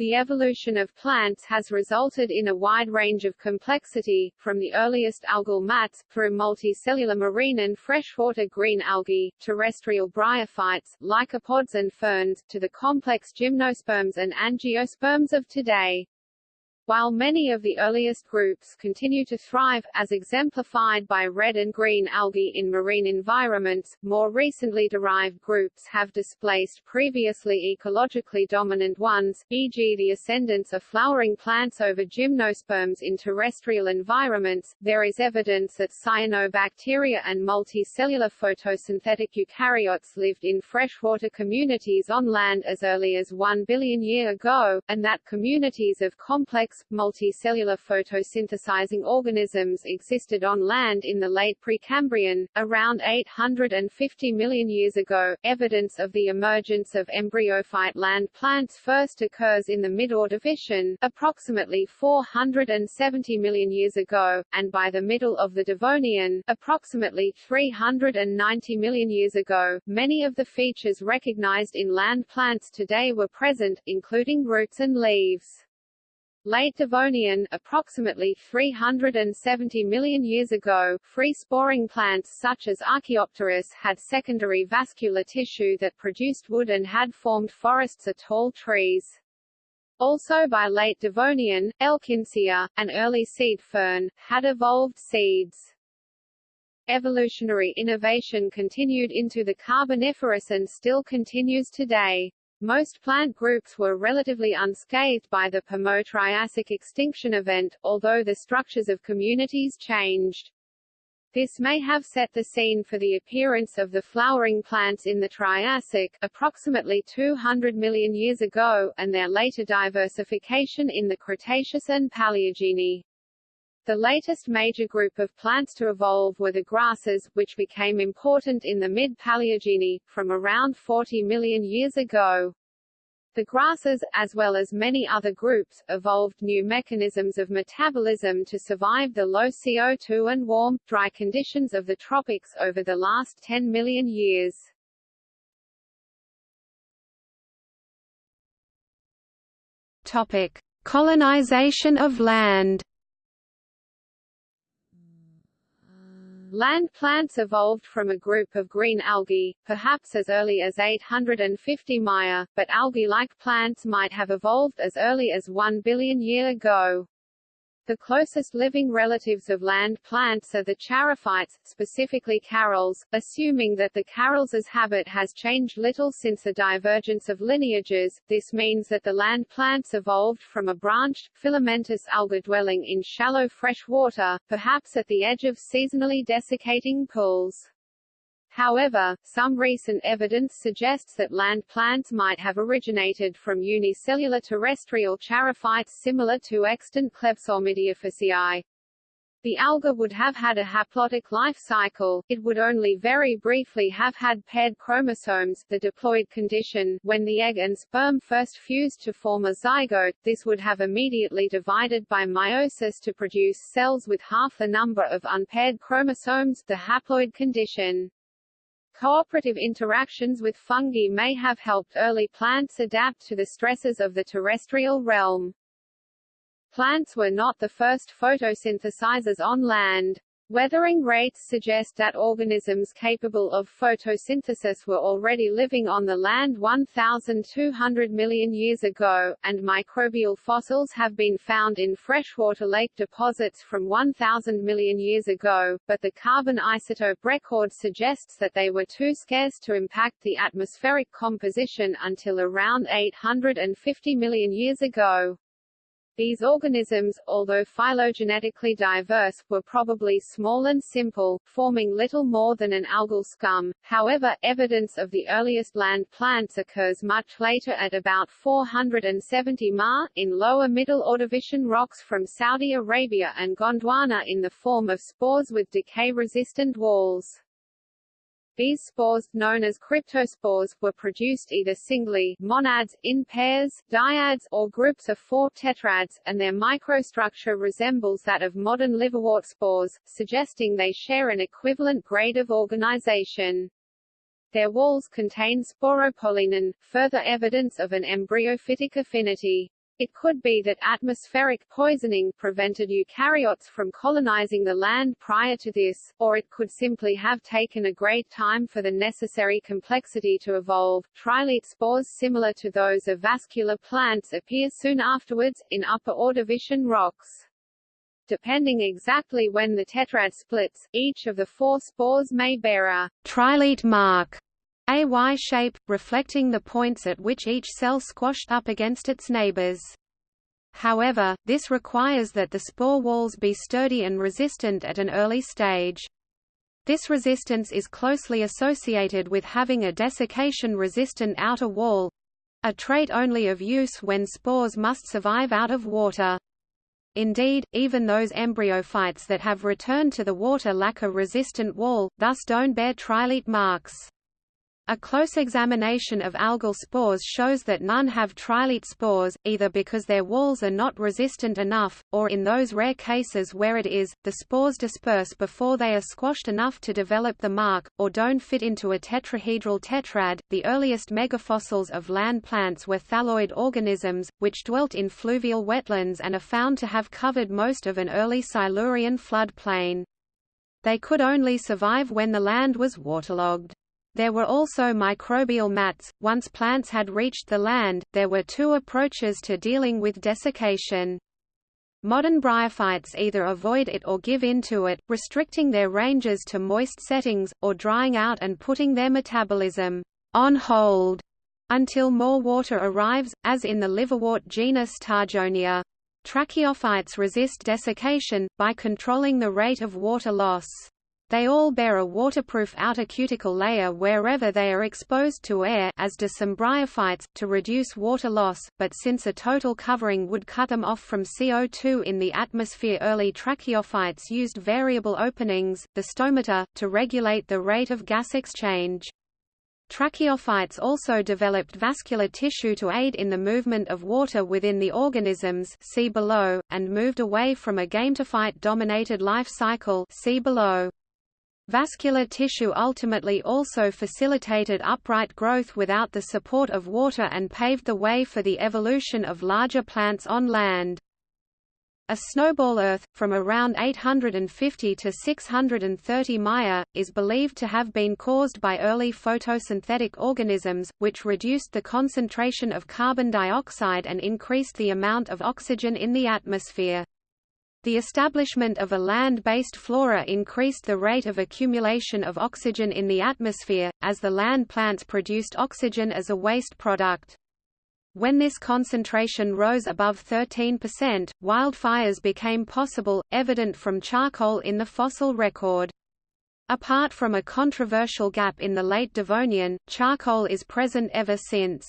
The evolution of plants has resulted in a wide range of complexity, from the earliest algal mats, through multicellular marine and freshwater green algae, terrestrial bryophytes, lycopods and ferns, to the complex gymnosperms and angiosperms of today. While many of the earliest groups continue to thrive, as exemplified by red and green algae in marine environments, more recently derived groups have displaced previously ecologically dominant ones, e.g. the ascendance of flowering plants over gymnosperms in terrestrial environments. There is evidence that cyanobacteria and multicellular photosynthetic eukaryotes lived in freshwater communities on land as early as 1 billion year ago, and that communities of complex multicellular photosynthesizing organisms existed on land in the late Precambrian, around 850 million years ago. Evidence of the emergence of embryophyte land plants first occurs in the mid-Ordovician, approximately 470 million years ago, and by the middle of the Devonian, approximately 390 million years ago, many of the features recognized in land plants today were present, including roots and leaves. Late Devonian, approximately 370 million years ago, free-sporing plants such as Archaeopteris had secondary vascular tissue that produced wood and had formed forests of tall trees. Also by late Devonian, Elkinsia, an early seed fern, had evolved seeds. Evolutionary innovation continued into the Carboniferous and still continues today. Most plant groups were relatively unscathed by the Permo-Triassic extinction event, although the structures of communities changed. This may have set the scene for the appearance of the flowering plants in the Triassic, approximately 200 million years ago, and their later diversification in the Cretaceous and Paleogene. The latest major group of plants to evolve were the grasses, which became important in the mid-Paleogene, from around 40 million years ago. The grasses, as well as many other groups, evolved new mechanisms of metabolism to survive the low CO2 and warm, dry conditions of the tropics over the last 10 million years. Topic: Colonization of land. Land plants evolved from a group of green algae, perhaps as early as 850 Maya, but algae-like plants might have evolved as early as 1 billion year ago. The closest living relatives of land plants are the charophytes, specifically Charales, assuming that the Charales' habit has changed little since the divergence of lineages. This means that the land plants evolved from a branched, filamentous alga dwelling in shallow fresh water, perhaps at the edge of seasonally desiccating pools. However, some recent evidence suggests that land plants might have originated from unicellular terrestrial charophytes similar to extant Klebsormidiophyceae. The alga would have had a haplontic life cycle, it would only very briefly have had paired chromosomes the diploid condition when the egg and sperm first fused to form a zygote, this would have immediately divided by meiosis to produce cells with half the number of unpaired chromosomes the haploid condition. Cooperative interactions with fungi may have helped early plants adapt to the stresses of the terrestrial realm. Plants were not the first photosynthesizers on land. Weathering rates suggest that organisms capable of photosynthesis were already living on the land 1,200 million years ago, and microbial fossils have been found in freshwater lake deposits from 1,000 million years ago, but the carbon isotope record suggests that they were too scarce to impact the atmospheric composition until around 850 million years ago. These organisms, although phylogenetically diverse, were probably small and simple, forming little more than an algal scum. However, evidence of the earliest land plants occurs much later at about 470 Ma, in lower Middle Ordovician rocks from Saudi Arabia and Gondwana in the form of spores with decay-resistant walls. These spores, known as cryptospores, were produced either singly monads, in pairs, dyads, or groups of four tetrads, and their microstructure resembles that of modern liverwort spores, suggesting they share an equivalent grade of organization. Their walls contain sporopollenin, further evidence of an embryophytic affinity. It could be that atmospheric poisoning prevented eukaryotes from colonizing the land prior to this, or it could simply have taken a great time for the necessary complexity to evolve. Trilete spores similar to those of vascular plants appear soon afterwards, in upper Ordovician rocks. Depending exactly when the tetrad splits, each of the four spores may bear a trilete mark a Y shape, reflecting the points at which each cell squashed up against its neighbors. However, this requires that the spore walls be sturdy and resistant at an early stage. This resistance is closely associated with having a desiccation-resistant outer wall—a trait only of use when spores must survive out of water. Indeed, even those embryophytes that have returned to the water lack a resistant wall, thus don't bear trilete marks. A close examination of algal spores shows that none have trilete spores, either because their walls are not resistant enough, or in those rare cases where it is, the spores disperse before they are squashed enough to develop the mark, or don't fit into a tetrahedral tetrad. The earliest megafossils of land plants were thalloid organisms, which dwelt in fluvial wetlands and are found to have covered most of an early Silurian flood plain. They could only survive when the land was waterlogged. There were also microbial mats. Once plants had reached the land, there were two approaches to dealing with desiccation. Modern bryophytes either avoid it or give in to it, restricting their ranges to moist settings, or drying out and putting their metabolism on hold until more water arrives, as in the liverwort genus Targionia. Tracheophytes resist desiccation, by controlling the rate of water loss. They all bear a waterproof outer cuticle layer wherever they are exposed to air as do some bryophytes, to reduce water loss, but since a total covering would cut them off from CO2 in the atmosphere early tracheophytes used variable openings, the stomata, to regulate the rate of gas exchange. Tracheophytes also developed vascular tissue to aid in the movement of water within the organisms see below, and moved away from a gametophyte-dominated life cycle see below. Vascular tissue ultimately also facilitated upright growth without the support of water and paved the way for the evolution of larger plants on land. A snowball Earth, from around 850 to 630 Maya, is believed to have been caused by early photosynthetic organisms, which reduced the concentration of carbon dioxide and increased the amount of oxygen in the atmosphere. The establishment of a land-based flora increased the rate of accumulation of oxygen in the atmosphere, as the land plants produced oxygen as a waste product. When this concentration rose above 13%, wildfires became possible, evident from charcoal in the fossil record. Apart from a controversial gap in the late Devonian, charcoal is present ever since.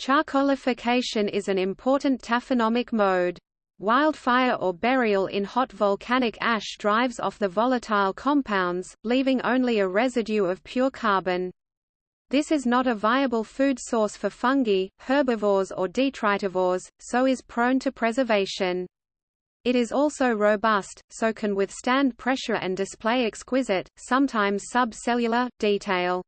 Charcoalification is an important taphonomic mode. Wildfire or burial in hot volcanic ash drives off the volatile compounds, leaving only a residue of pure carbon. This is not a viable food source for fungi, herbivores or detritivores, so is prone to preservation. It is also robust, so can withstand pressure and display exquisite, sometimes subcellular, detail.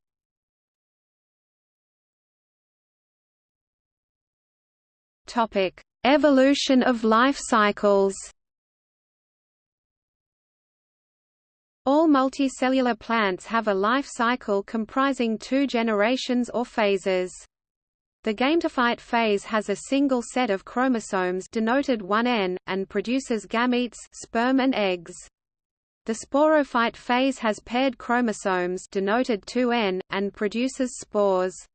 Topic: Evolution of life cycles All multicellular plants have a life cycle comprising two generations or phases. The gametophyte phase has a single set of chromosomes denoted 1n, and produces gametes sperm and eggs. The sporophyte phase has paired chromosomes denoted 2n, and produces spores.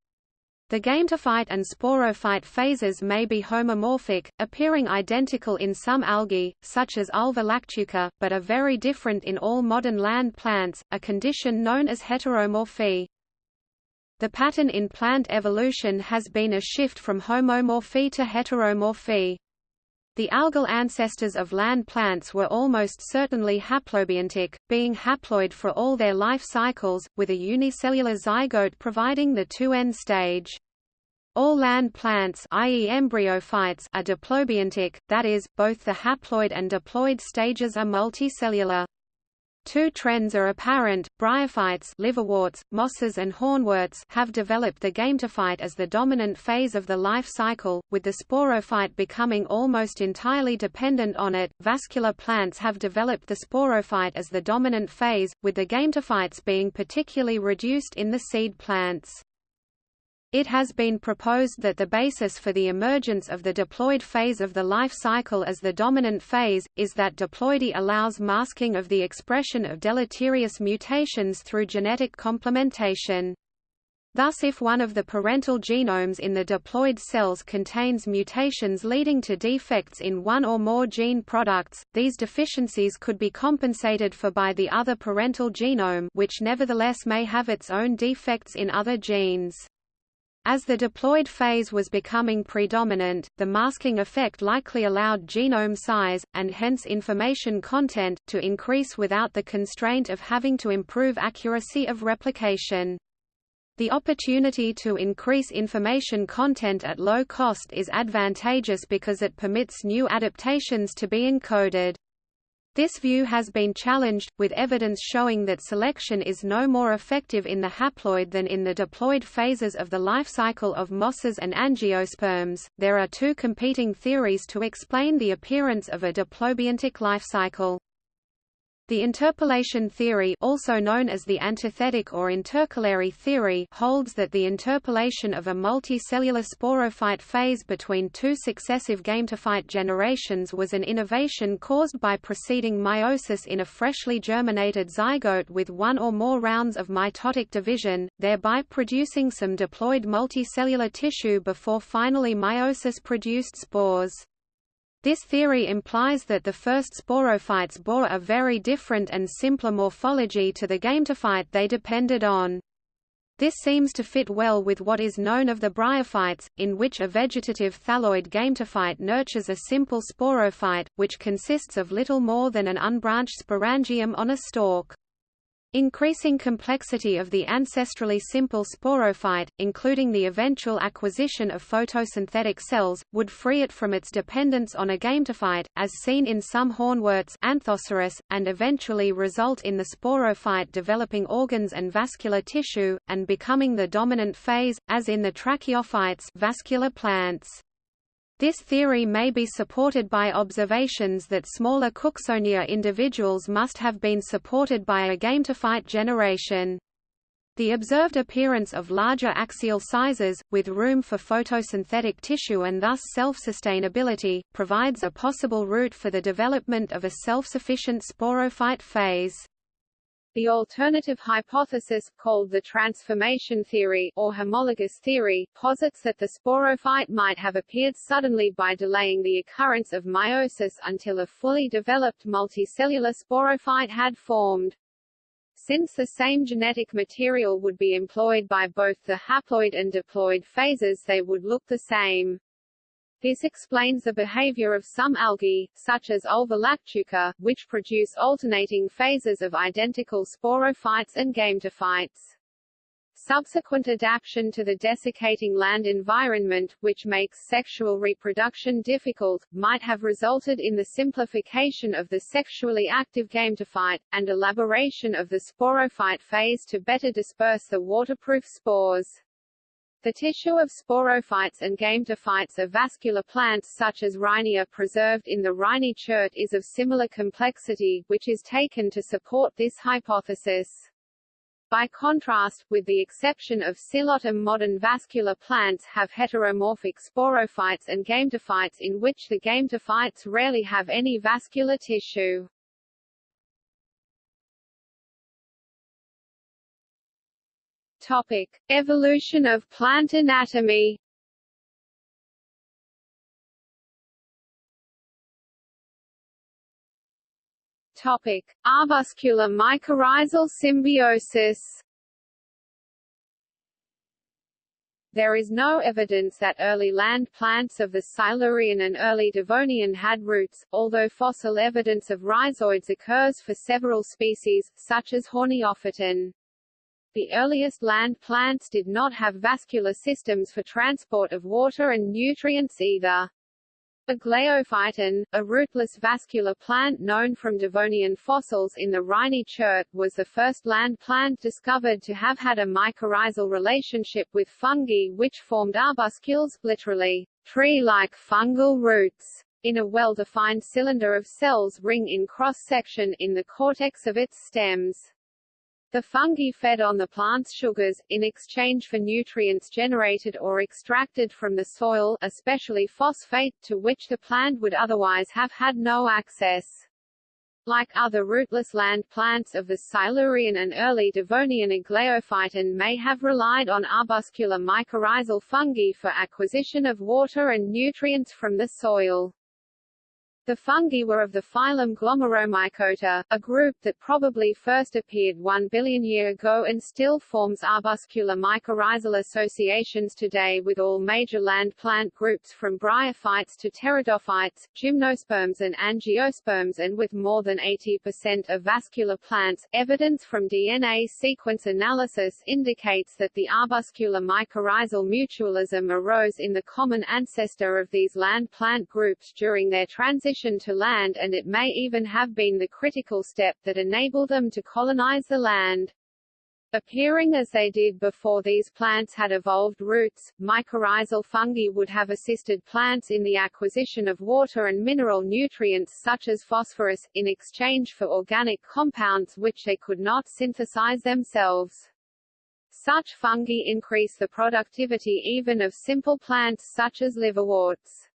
The gametophyte and sporophyte phases may be homomorphic, appearing identical in some algae, such as Ulva lactuca, but are very different in all modern land plants, a condition known as heteromorphy. The pattern in plant evolution has been a shift from homomorphy to heteromorphy. The algal ancestors of land plants were almost certainly haplobiontic, being haploid for all their life cycles, with a unicellular zygote providing the 2N stage. All land plants i.e. embryophytes are diplobiontic, that is, both the haploid and diploid stages are multicellular. Two trends are apparent, bryophytes liverworts, mosses and hornworts have developed the gametophyte as the dominant phase of the life cycle, with the sporophyte becoming almost entirely dependent on it. Vascular plants have developed the sporophyte as the dominant phase, with the gametophytes being particularly reduced in the seed plants. It has been proposed that the basis for the emergence of the diploid phase of the life cycle as the dominant phase, is that diploidy allows masking of the expression of deleterious mutations through genetic complementation. Thus if one of the parental genomes in the diploid cells contains mutations leading to defects in one or more gene products, these deficiencies could be compensated for by the other parental genome which nevertheless may have its own defects in other genes. As the diploid phase was becoming predominant, the masking effect likely allowed genome size, and hence information content, to increase without the constraint of having to improve accuracy of replication. The opportunity to increase information content at low cost is advantageous because it permits new adaptations to be encoded. This view has been challenged, with evidence showing that selection is no more effective in the haploid than in the diploid phases of the life cycle of mosses and angiosperms. There are two competing theories to explain the appearance of a diplobiontic life cycle. The interpolation theory also known as the antithetic or intercalary theory holds that the interpolation of a multicellular sporophyte phase between two successive gametophyte generations was an innovation caused by preceding meiosis in a freshly germinated zygote with one or more rounds of mitotic division, thereby producing some diploid multicellular tissue before finally meiosis produced spores. This theory implies that the first sporophytes bore a very different and simpler morphology to the gametophyte they depended on. This seems to fit well with what is known of the bryophytes, in which a vegetative thalloid gametophyte nurtures a simple sporophyte, which consists of little more than an unbranched sporangium on a stalk. Increasing complexity of the ancestrally simple sporophyte, including the eventual acquisition of photosynthetic cells, would free it from its dependence on a gametophyte, as seen in some hornworts Anthoceros, and eventually result in the sporophyte developing organs and vascular tissue, and becoming the dominant phase, as in the tracheophytes vascular plants. This theory may be supported by observations that smaller Cooksonia individuals must have been supported by a gametophyte generation. The observed appearance of larger axial sizes, with room for photosynthetic tissue and thus self-sustainability, provides a possible route for the development of a self-sufficient sporophyte phase. The alternative hypothesis, called the transformation theory or homologous theory, posits that the sporophyte might have appeared suddenly by delaying the occurrence of meiosis until a fully developed multicellular sporophyte had formed. Since the same genetic material would be employed by both the haploid and diploid phases they would look the same. This explains the behavior of some algae, such as Ulva lactuca, which produce alternating phases of identical sporophytes and gametophytes. Subsequent adaptation to the desiccating land environment, which makes sexual reproduction difficult, might have resulted in the simplification of the sexually active gametophyte, and elaboration of the sporophyte phase to better disperse the waterproof spores. The tissue of sporophytes and gametophytes of vascular plants such as Rhynia preserved in the Rhynie chert is of similar complexity, which is taken to support this hypothesis. By contrast, with the exception of Psilotum modern vascular plants have heteromorphic sporophytes and gametophytes in which the gametophytes rarely have any vascular tissue. Topic: Evolution of plant anatomy. Topic: Arbuscular mycorrhizal symbiosis. There is no evidence that early land plants of the Silurian and early Devonian had roots, although fossil evidence of rhizoids occurs for several species, such as Horneophyton. The earliest land plants did not have vascular systems for transport of water and nutrients either. A Aglaophyton, a rootless vascular plant known from Devonian fossils in the Rhynie Chert, was the first land plant discovered to have had a mycorrhizal relationship with fungi which formed arbuscules, literally, tree-like fungal roots, in a well-defined cylinder of cells ring in cross-section in the cortex of its stems. The fungi fed on the plant's sugars, in exchange for nutrients generated or extracted from the soil especially phosphate, to which the plant would otherwise have had no access. Like other rootless land plants of the Silurian and early Devonian Aglaophyton may have relied on arbuscular mycorrhizal fungi for acquisition of water and nutrients from the soil. The fungi were of the phylum Glomeromycota, a group that probably first appeared one billion year ago and still forms arbuscular mycorrhizal associations today with all major land plant groups from bryophytes to pteridophytes, gymnosperms and angiosperms and with more than 80% of vascular plants. Evidence from DNA sequence analysis indicates that the arbuscular mycorrhizal mutualism arose in the common ancestor of these land plant groups during their transition to land and it may even have been the critical step that enabled them to colonize the land. Appearing as they did before these plants had evolved roots, mycorrhizal fungi would have assisted plants in the acquisition of water and mineral nutrients such as phosphorus, in exchange for organic compounds which they could not synthesize themselves. Such fungi increase the productivity even of simple plants such as liverworts.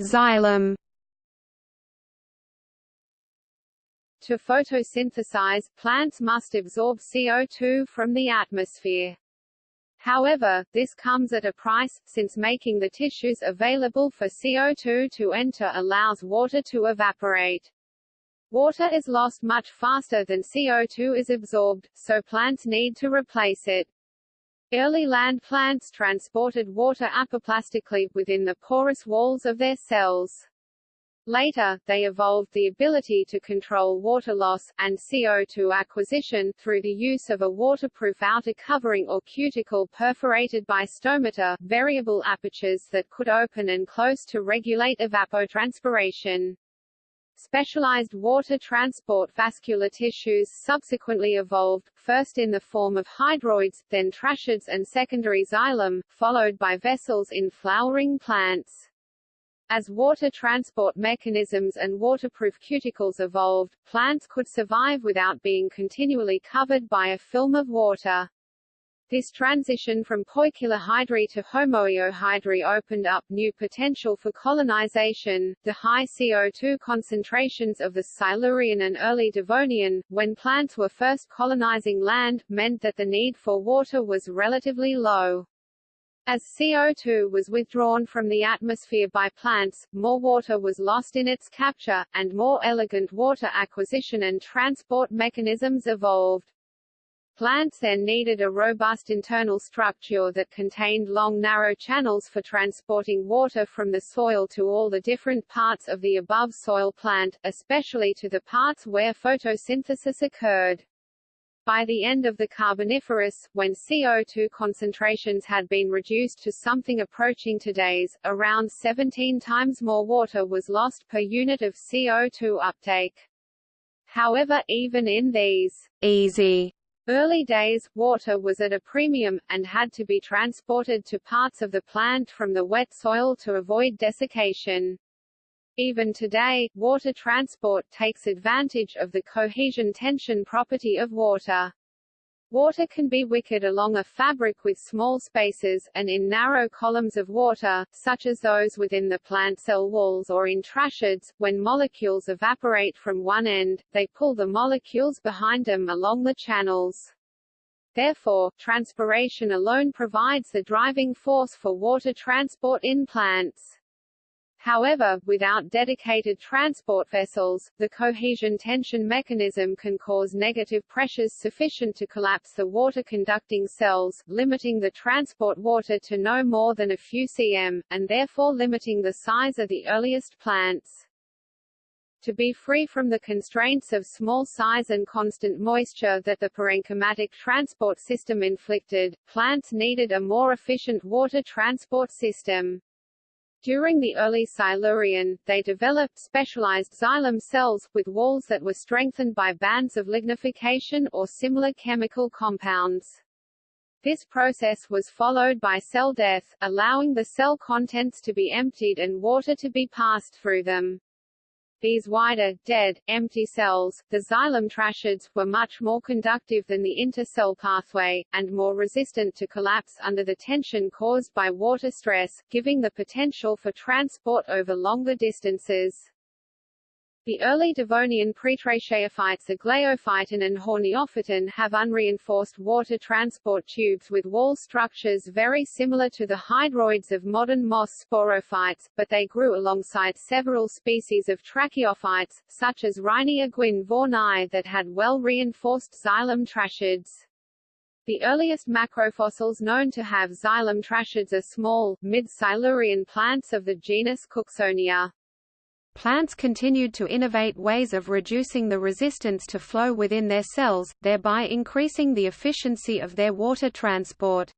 Xylem. To photosynthesize, plants must absorb CO2 from the atmosphere. However, this comes at a price, since making the tissues available for CO2 to enter allows water to evaporate. Water is lost much faster than CO2 is absorbed, so plants need to replace it. Early land plants transported water apoplastically, within the porous walls of their cells. Later, they evolved the ability to control water loss, and CO2 acquisition, through the use of a waterproof outer covering or cuticle perforated by stomata, variable apertures that could open and close to regulate evapotranspiration. Specialized water transport vascular tissues subsequently evolved, first in the form of hydroids, then tracheids and secondary xylem, followed by vessels in flowering plants. As water transport mechanisms and waterproof cuticles evolved, plants could survive without being continually covered by a film of water. This transition from poikilohydry to homoeohydry opened up new potential for colonization. The high CO2 concentrations of the Silurian and early Devonian, when plants were first colonizing land, meant that the need for water was relatively low. As CO2 was withdrawn from the atmosphere by plants, more water was lost in its capture, and more elegant water acquisition and transport mechanisms evolved. Plants then needed a robust internal structure that contained long narrow channels for transporting water from the soil to all the different parts of the above soil plant, especially to the parts where photosynthesis occurred. By the end of the Carboniferous, when CO2 concentrations had been reduced to something approaching today's, around 17 times more water was lost per unit of CO2 uptake. However, even in these easy Early days, water was at a premium, and had to be transported to parts of the plant from the wet soil to avoid desiccation. Even today, water transport takes advantage of the cohesion tension property of water. Water can be wickered along a fabric with small spaces, and in narrow columns of water, such as those within the plant cell walls or in tracheids. When molecules evaporate from one end, they pull the molecules behind them along the channels. Therefore, transpiration alone provides the driving force for water transport in plants. However, without dedicated transport vessels, the cohesion tension mechanism can cause negative pressures sufficient to collapse the water-conducting cells, limiting the transport water to no more than a few cm, and therefore limiting the size of the earliest plants. To be free from the constraints of small size and constant moisture that the parenchymatic transport system inflicted, plants needed a more efficient water transport system. During the early Silurian, they developed specialized xylem cells, with walls that were strengthened by bands of lignification or similar chemical compounds. This process was followed by cell death, allowing the cell contents to be emptied and water to be passed through them. These wider, dead, empty cells, the xylem tracheids, were much more conductive than the intercell pathway, and more resistant to collapse under the tension caused by water stress, giving the potential for transport over longer distances. The early Devonian pretracheophytes Aglaophyton and Horneophyton have unreinforced water transport tubes with wall structures very similar to the hydroids of modern moss sporophytes, but they grew alongside several species of tracheophytes, such as Rhynia guin that had well-reinforced xylem tracheids. The earliest macrofossils known to have xylem tracheids are small, mid-Silurian plants of the genus Cooksonia. Plants continued to innovate ways of reducing the resistance to flow within their cells, thereby increasing the efficiency of their water transport.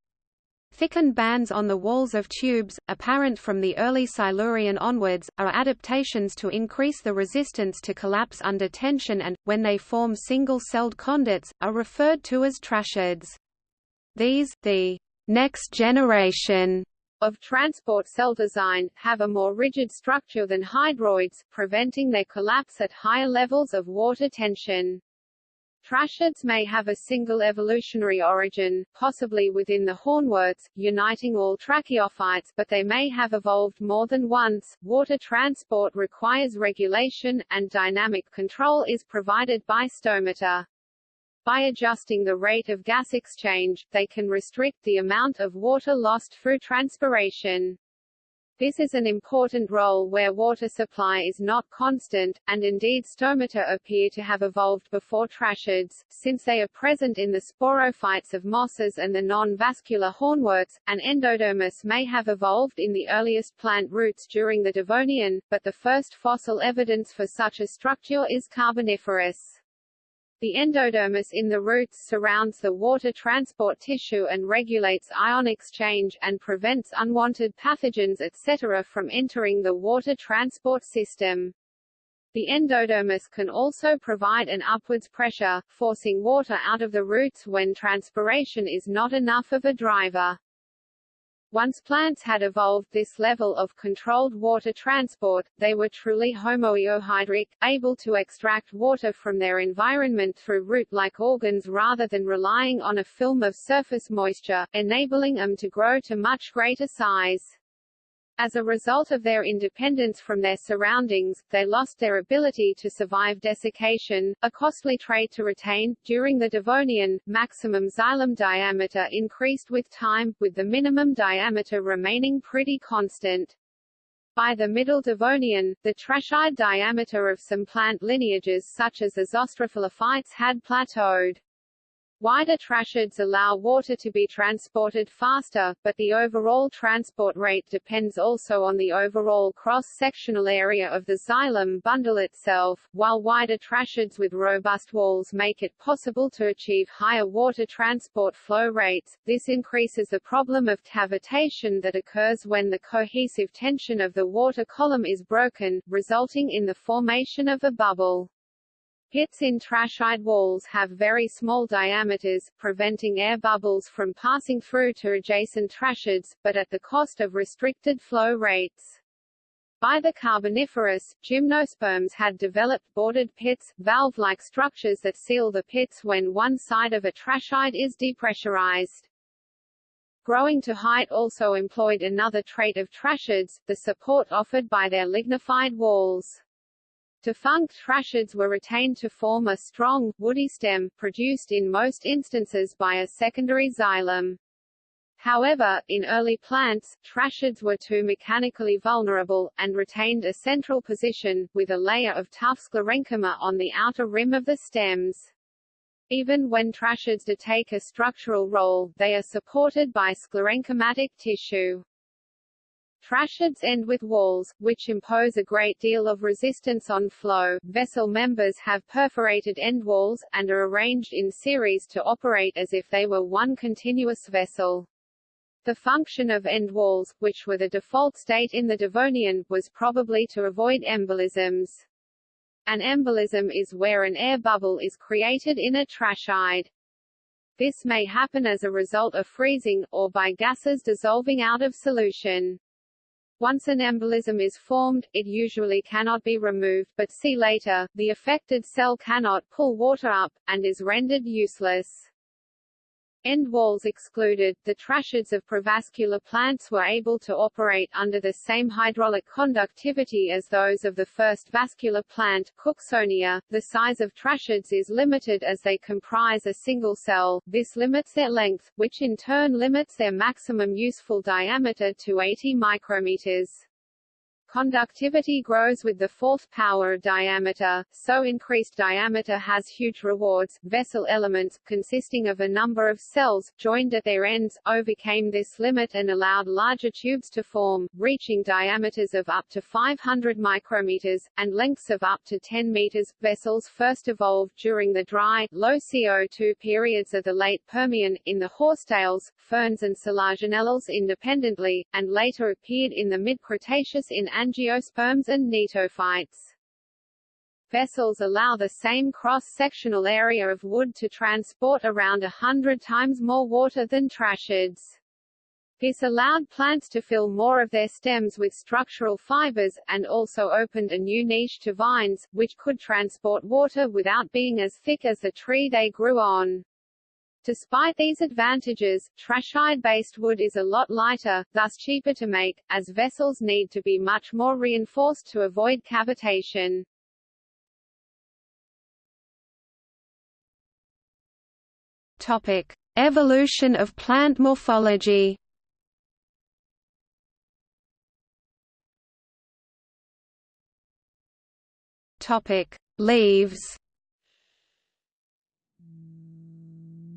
Thickened bands on the walls of tubes, apparent from the early Silurian onwards, are adaptations to increase the resistance to collapse under tension and, when they form single-celled conduits, are referred to as tracheids. These, the next generation of transport cell design, have a more rigid structure than hydroids, preventing their collapse at higher levels of water tension. Tracheids may have a single evolutionary origin, possibly within the hornworts, uniting all tracheophytes, but they may have evolved more than once. Water transport requires regulation, and dynamic control is provided by stomata. By adjusting the rate of gas exchange, they can restrict the amount of water lost through transpiration. This is an important role where water supply is not constant, and indeed stomata appear to have evolved before tracheids, since they are present in the sporophytes of mosses and the non-vascular hornworts. An endodermis may have evolved in the earliest plant roots during the Devonian, but the first fossil evidence for such a structure is Carboniferous. The endodermis in the roots surrounds the water transport tissue and regulates ion exchange, and prevents unwanted pathogens etc. from entering the water transport system. The endodermis can also provide an upwards pressure, forcing water out of the roots when transpiration is not enough of a driver. Once plants had evolved this level of controlled water transport, they were truly homoeohydric, able to extract water from their environment through root-like organs rather than relying on a film of surface moisture, enabling them to grow to much greater size. As a result of their independence from their surroundings, they lost their ability to survive desiccation, a costly trait to retain. During the Devonian, maximum xylem diameter increased with time, with the minimum diameter remaining pretty constant. By the Middle Devonian, the tracheid diameter of some plant lineages such as the Zostrophyllophytes had plateaued. Wider tracheids allow water to be transported faster, but the overall transport rate depends also on the overall cross-sectional area of the xylem bundle itself, while wider tracheids with robust walls make it possible to achieve higher water transport flow rates, this increases the problem of cavitation that occurs when the cohesive tension of the water column is broken, resulting in the formation of a bubble. Pits in tracheid walls have very small diameters, preventing air bubbles from passing through to adjacent tracheids, but at the cost of restricted flow rates. By the Carboniferous, gymnosperms had developed bordered pits, valve-like structures that seal the pits when one side of a tracheid is depressurized. Growing to height also employed another trait of tracheids, the support offered by their lignified walls. Defunct tracheids were retained to form a strong, woody stem, produced in most instances by a secondary xylem. However, in early plants, tracheids were too mechanically vulnerable, and retained a central position, with a layer of tough sclerenchyma on the outer rim of the stems. Even when tracheids do take a structural role, they are supported by sclerenchymatic tissue. Tracheids end with walls, which impose a great deal of resistance on flow. Vessel members have perforated end walls, and are arranged in series to operate as if they were one continuous vessel. The function of end walls, which were the default state in the Devonian, was probably to avoid embolisms. An embolism is where an air bubble is created in a tracheid. This may happen as a result of freezing, or by gases dissolving out of solution. Once an embolism is formed, it usually cannot be removed but see later, the affected cell cannot pull water up, and is rendered useless. End walls excluded, the tracheids of provascular plants were able to operate under the same hydraulic conductivity as those of the first vascular plant, Cooksonia. The size of tracheids is limited as they comprise a single cell, this limits their length, which in turn limits their maximum useful diameter to 80 micrometers. Conductivity grows with the fourth power of diameter, so increased diameter has huge rewards. Vessel elements, consisting of a number of cells, joined at their ends, overcame this limit and allowed larger tubes to form, reaching diameters of up to 500 micrometers, and lengths of up to 10 meters. Vessels first evolved during the dry, low CO2 periods of the late Permian, in the horsetails, ferns and Selaginellales independently, and later appeared in the mid-Cretaceous in angiosperms and gnetophytes. Vessels allow the same cross-sectional area of wood to transport around a hundred times more water than tracheids. This allowed plants to fill more of their stems with structural fibers, and also opened a new niche to vines, which could transport water without being as thick as the tree they grew on. Despite these advantages, tracheid-based wood is a lot lighter, thus cheaper to make, as vessels need to be much more reinforced to avoid cavitation. Topic: Evolution of plant morphology. Topic: Leaves.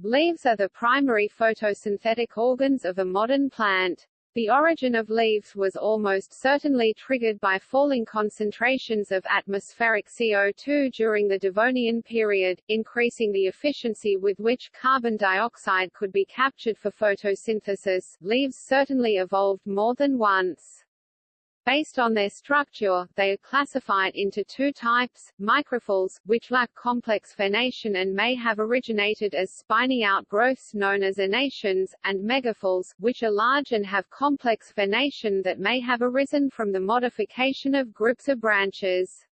Leaves are the primary photosynthetic organs of a modern plant. The origin of leaves was almost certainly triggered by falling concentrations of atmospheric CO2 during the Devonian period, increasing the efficiency with which carbon dioxide could be captured for photosynthesis. Leaves certainly evolved more than once. Based on their structure, they are classified into two types, microphylls, which lack complex venation and may have originated as spiny outgrowths known as enations, and megaphylls, which are large and have complex venation that may have arisen from the modification of groups of branches.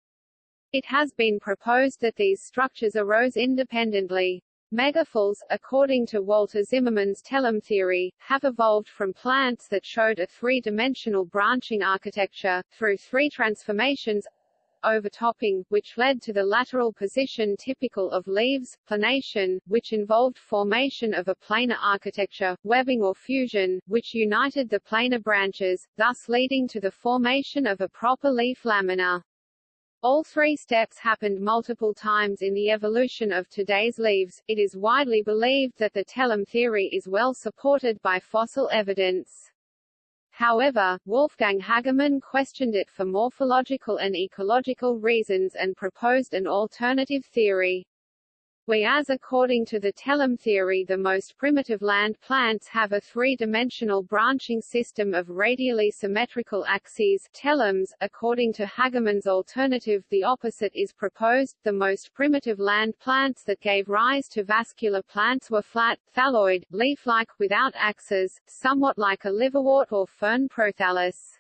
It has been proposed that these structures arose independently. Megaphylls, according to Walter Zimmermann's telome theory, have evolved from plants that showed a three-dimensional branching architecture, through three transformations overtopping, which led to the lateral position typical of leaves, planation, which involved formation of a planar architecture, webbing or fusion, which united the planar branches, thus leading to the formation of a proper leaf lamina. All three steps happened multiple times in the evolution of today's leaves. It is widely believed that the telome theory is well supported by fossil evidence. However, Wolfgang Hagemann questioned it for morphological and ecological reasons and proposed an alternative theory. Whereas according to the telome theory the most primitive land plants have a three-dimensional branching system of radially symmetrical axes telomes, according to Hagemann's alternative the opposite is proposed, the most primitive land plants that gave rise to vascular plants were flat, thalloid, leaf-like without axes, somewhat like a liverwort or fern prothallus.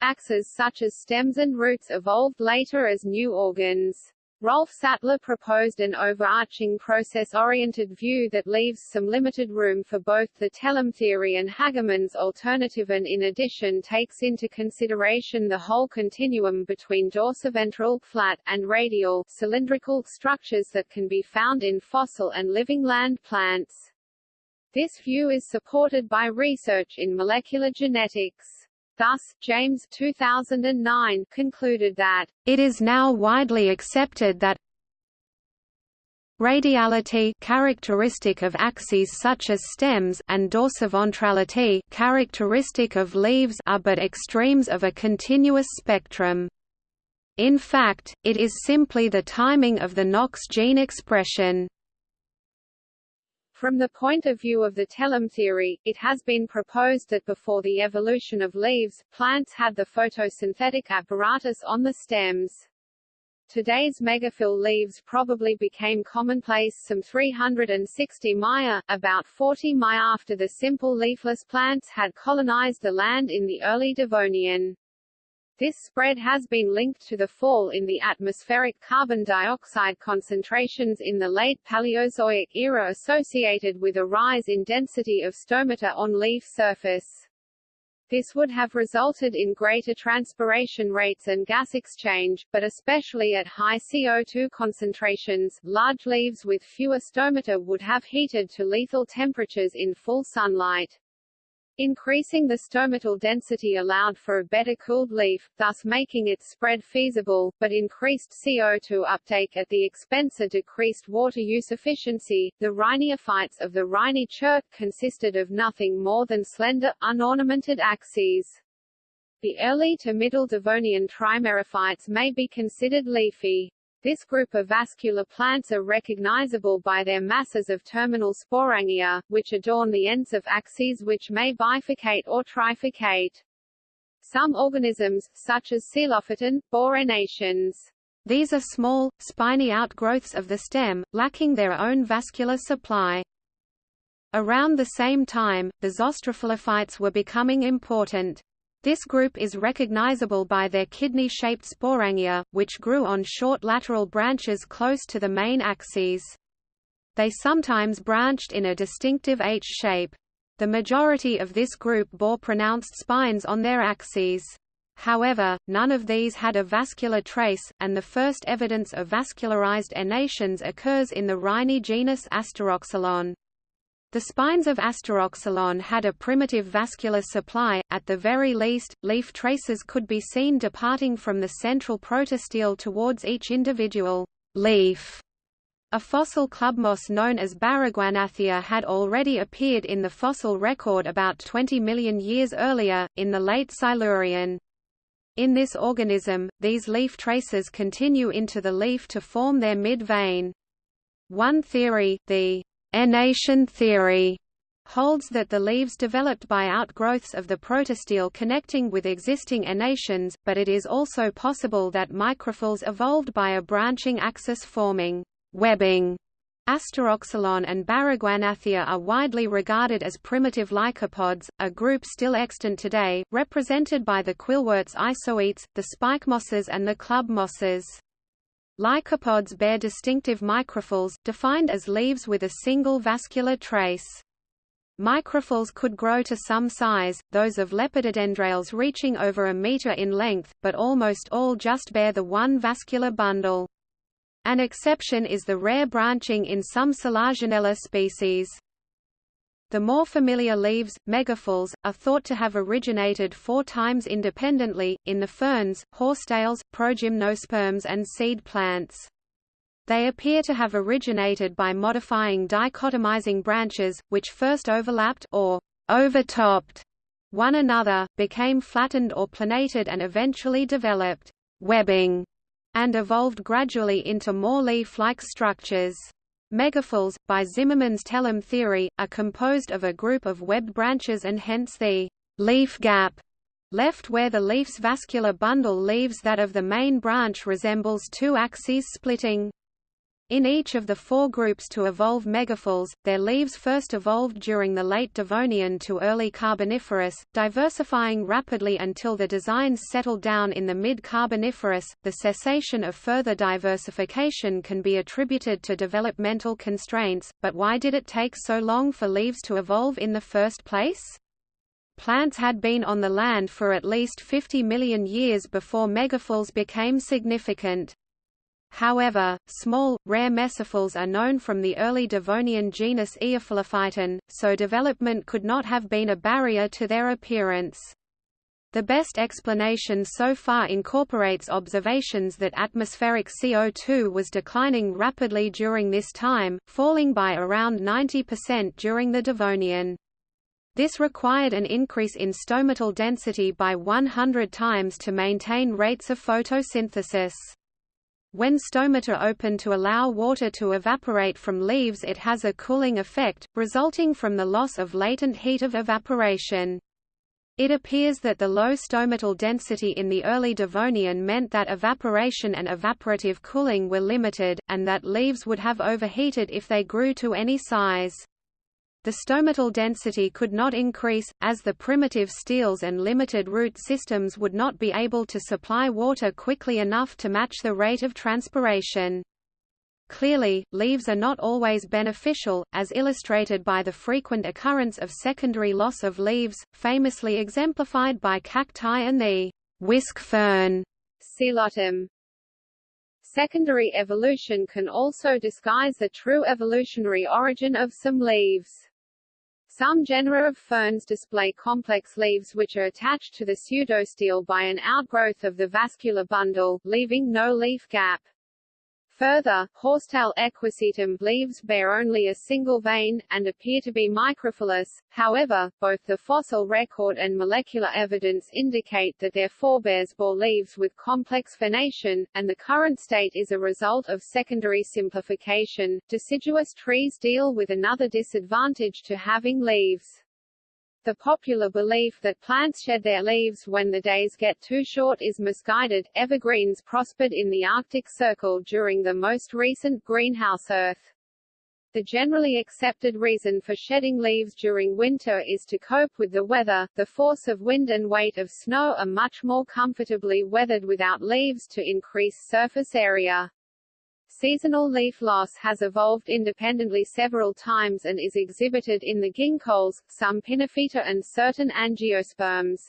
Axes such as stems and roots evolved later as new organs. Rolf Sattler proposed an overarching process-oriented view that leaves some limited room for both the telome theory and Hagemann's alternative and in addition takes into consideration the whole continuum between dorsiventral flat, and radial cylindrical structures that can be found in fossil and living land plants. This view is supported by research in molecular genetics. Thus, James 2009 concluded that, "...it is now widely accepted that Radiality characteristic of axes such as stems and dorsiventrality characteristic of leaves are but extremes of a continuous spectrum. In fact, it is simply the timing of the Knox gene expression. From the point of view of the telome theory, it has been proposed that before the evolution of leaves, plants had the photosynthetic apparatus on the stems. Today's megaphyll leaves probably became commonplace some 360 Maya, about 40 Maya after the simple leafless plants had colonized the land in the early Devonian. This spread has been linked to the fall in the atmospheric carbon dioxide concentrations in the late Paleozoic era associated with a rise in density of stomata on leaf surface. This would have resulted in greater transpiration rates and gas exchange, but especially at high CO2 concentrations, large leaves with fewer stomata would have heated to lethal temperatures in full sunlight. Increasing the stomatal density allowed for a better cooled leaf, thus making its spread feasible, but increased CO2 uptake at the expense of decreased water use efficiency. The rhiniophytes of the Rhynie chert consisted of nothing more than slender, unornamented axes. The early to middle Devonian trimerophytes may be considered leafy. This group of vascular plants are recognizable by their masses of terminal sporangia, which adorn the ends of axes which may bifurcate or trifurcate. Some organisms, such as Psilophyton, bore enations. These are small, spiny outgrowths of the stem, lacking their own vascular supply. Around the same time, the zostrophyllophytes were becoming important. This group is recognizable by their kidney-shaped sporangia, which grew on short lateral branches close to the main axes. They sometimes branched in a distinctive H shape. The majority of this group bore pronounced spines on their axes. However, none of these had a vascular trace, and the first evidence of vascularized enations occurs in the Rhynie genus Asteroxylon. The spines of Asteroxylon had a primitive vascular supply, at the very least, leaf traces could be seen departing from the central protostele towards each individual leaf. A fossil clubmoss known as Baragwanathia had already appeared in the fossil record about 20 million years earlier, in the late Silurian. In this organism, these leaf traces continue into the leaf to form their mid-vein. One theory, the Enation theory holds that the leaves developed by outgrowths of the protostele connecting with existing enations, but it is also possible that microphylls evolved by a branching axis forming webbing. Asteroxylon and Baragwanathia are widely regarded as primitive lycopods, a group still extant today, represented by the quillworts isoetes, the spike mosses and the club mosses. Lycopods bear distinctive microphylls, defined as leaves with a single vascular trace. Microphylls could grow to some size, those of lepidodendrales reaching over a meter in length, but almost all just bear the one vascular bundle. An exception is the rare branching in some Selaginella species. The more familiar leaves, megaphylls, are thought to have originated four times independently, in the ferns, horsetails, progymnosperms and seed plants. They appear to have originated by modifying dichotomizing branches, which first overlapped or overtopped one another, became flattened or planated and eventually developed webbing, and evolved gradually into more leaf-like structures. Megaphylls, by Zimmermann's telome theory, are composed of a group of webbed branches and hence the leaf gap left where the leaf's vascular bundle leaves that of the main branch resembles two axes splitting. In each of the four groups to evolve megaphylls, their leaves first evolved during the late Devonian to early Carboniferous, diversifying rapidly until the designs settled down in the mid-Carboniferous. The cessation of further diversification can be attributed to developmental constraints, but why did it take so long for leaves to evolve in the first place? Plants had been on the land for at least 50 million years before megaphylls became significant. However, small, rare mesophylls are known from the early Devonian genus Eophyllophyton, so development could not have been a barrier to their appearance. The best explanation so far incorporates observations that atmospheric CO2 was declining rapidly during this time, falling by around 90% during the Devonian. This required an increase in stomatal density by 100 times to maintain rates of photosynthesis. When stomata open to allow water to evaporate from leaves it has a cooling effect, resulting from the loss of latent heat of evaporation. It appears that the low stomatal density in the early Devonian meant that evaporation and evaporative cooling were limited, and that leaves would have overheated if they grew to any size. The stomatal density could not increase, as the primitive steles and limited root systems would not be able to supply water quickly enough to match the rate of transpiration. Clearly, leaves are not always beneficial, as illustrated by the frequent occurrence of secondary loss of leaves, famously exemplified by cacti and the whisk fern Psilotum. Secondary evolution can also disguise the true evolutionary origin of some leaves. Some genera of ferns display complex leaves which are attached to the pseudostele by an outgrowth of the vascular bundle, leaving no leaf gap. Further, horsetail equisetum leaves bear only a single vein, and appear to be microphyllous. However, both the fossil record and molecular evidence indicate that their forebears bore leaves with complex venation, and the current state is a result of secondary simplification. Deciduous trees deal with another disadvantage to having leaves. The popular belief that plants shed their leaves when the days get too short is misguided. Evergreens prospered in the Arctic Circle during the most recent greenhouse Earth. The generally accepted reason for shedding leaves during winter is to cope with the weather. The force of wind and weight of snow are much more comfortably weathered without leaves to increase surface area. Seasonal leaf loss has evolved independently several times and is exhibited in the ginkgos, some pinophyta and certain angiosperms.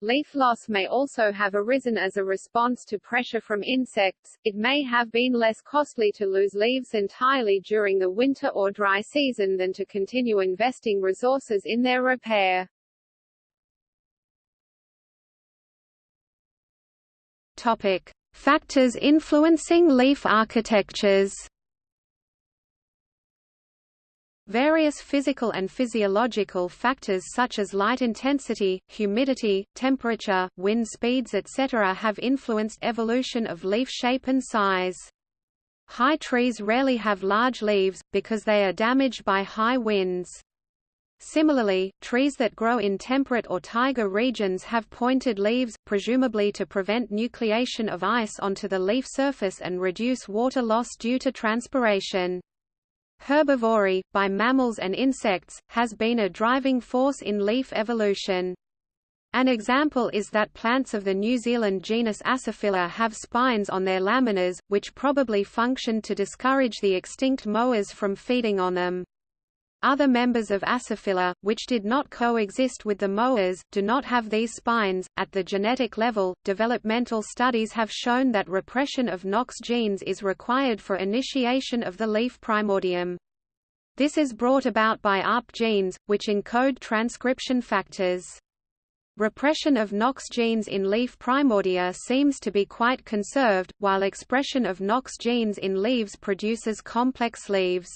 Leaf loss may also have arisen as a response to pressure from insects. It may have been less costly to lose leaves entirely during the winter or dry season than to continue investing resources in their repair. Topic: Factors influencing leaf architectures Various physical and physiological factors such as light intensity, humidity, temperature, wind speeds etc. have influenced evolution of leaf shape and size. High trees rarely have large leaves, because they are damaged by high winds. Similarly, trees that grow in temperate or taiga regions have pointed leaves, presumably to prevent nucleation of ice onto the leaf surface and reduce water loss due to transpiration. Herbivory, by mammals and insects, has been a driving force in leaf evolution. An example is that plants of the New Zealand genus Aciphylla have spines on their laminas, which probably functioned to discourage the extinct moas from feeding on them. Other members of Aciphylla, which did not coexist with the moas, do not have these spines. At the genetic level, developmental studies have shown that repression of KNOX genes is required for initiation of the leaf primordium. This is brought about by ARP genes, which encode transcription factors. Repression of KNOX genes in leaf primordia seems to be quite conserved, while expression of KNOX genes in leaves produces complex leaves.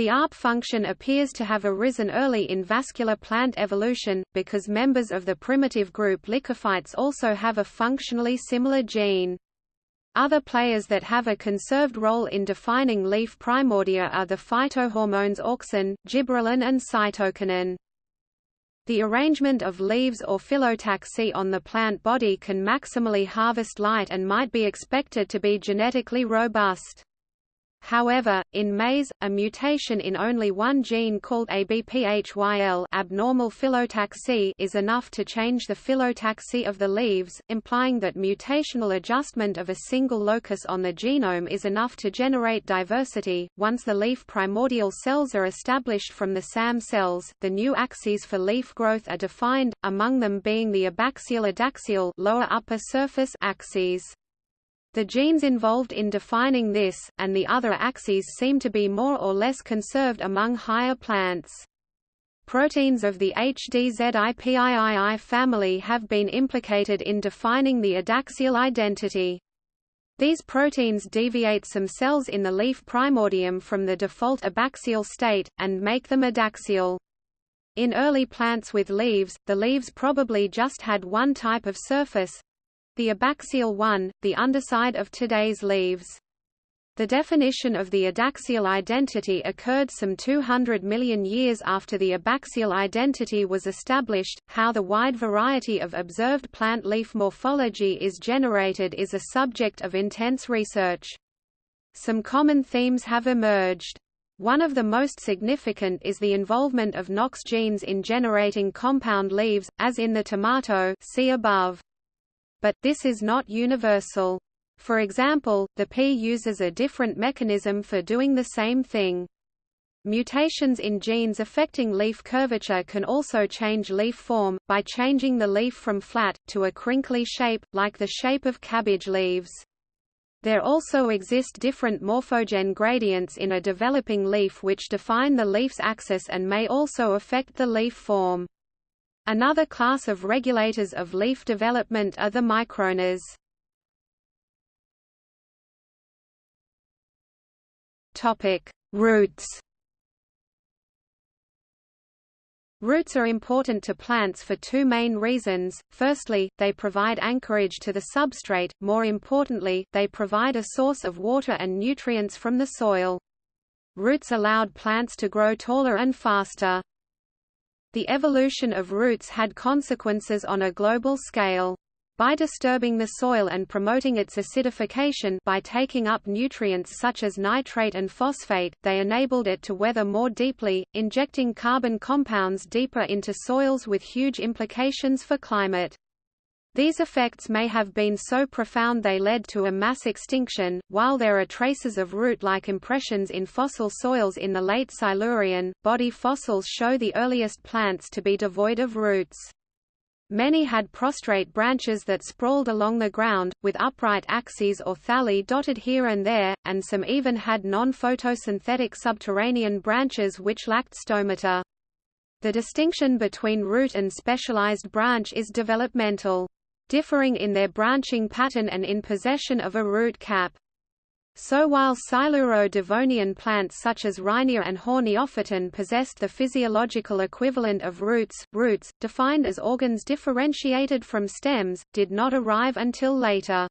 The ARP function appears to have arisen early in vascular plant evolution, because members of the primitive group Lycophytes also have a functionally similar gene. Other players that have a conserved role in defining leaf primordia are the phytohormones auxin, gibberellin and cytokinin. The arrangement of leaves or phyllotaxy on the plant body can maximally harvest light and might be expected to be genetically robust. However, in maize, a mutation in only one gene called ABPHYL abnormal phyllotaxy is enough to change the phyllotaxy of the leaves, implying that mutational adjustment of a single locus on the genome is enough to generate diversity. Once the leaf primordial cells are established from the SAM cells, the new axes for leaf growth are defined, among them being the abaxial adaxial lower upper surface axes. The genes involved in defining this, and the other axes seem to be more or less conserved among higher plants. Proteins of the HDZIPIII family have been implicated in defining the adaxial identity. These proteins deviate some cells in the leaf primordium from the default abaxial state, and make them adaxial. In early plants with leaves, the leaves probably just had one type of surface—the abaxial one, the underside of today's leaves. The definition of the adaxial identity occurred some 200 million years after the abaxial identity was established. How the wide variety of observed plant leaf morphology is generated is a subject of intense research. Some common themes have emerged. One of the most significant is the involvement of KNOX genes in generating compound leaves, as in the tomato see above. But, this is not universal. For example, the pea uses a different mechanism for doing the same thing. Mutations in genes affecting leaf curvature can also change leaf form, by changing the leaf from flat, to a crinkly shape, like the shape of cabbage leaves. There also exist different morphogen gradients in a developing leaf which define the leaf's axis and may also affect the leaf form. Another class of regulators of leaf development are the microRNAs. Topic: Roots. Roots are important to plants for two main reasons. Firstly, they provide anchorage to the substrate, more importantly, they provide a source of water and nutrients from the soil. Roots allowed plants to grow taller and faster. The evolution of roots had consequences on a global scale. By disturbing the soil and promoting its acidification by taking up nutrients such as nitrate and phosphate, they enabled it to weather more deeply, injecting carbon compounds deeper into soils with huge implications for climate. These effects may have been so profound they led to a mass extinction. While there are traces of root like impressions in fossil soils in the late Silurian, body fossils show the earliest plants to be devoid of roots. Many had prostrate branches that sprawled along the ground, with upright axes or thalli dotted here and there, and some even had non-photosynthetic subterranean branches which lacked stomata. The distinction between root and specialized branch is developmental. Differing in their branching pattern and in possession of a root cap. So while Siluro-Devonian plants such as Rhynia and Horneophyton possessed the physiological equivalent of roots, roots, defined as organs differentiated from stems, did not arrive until later.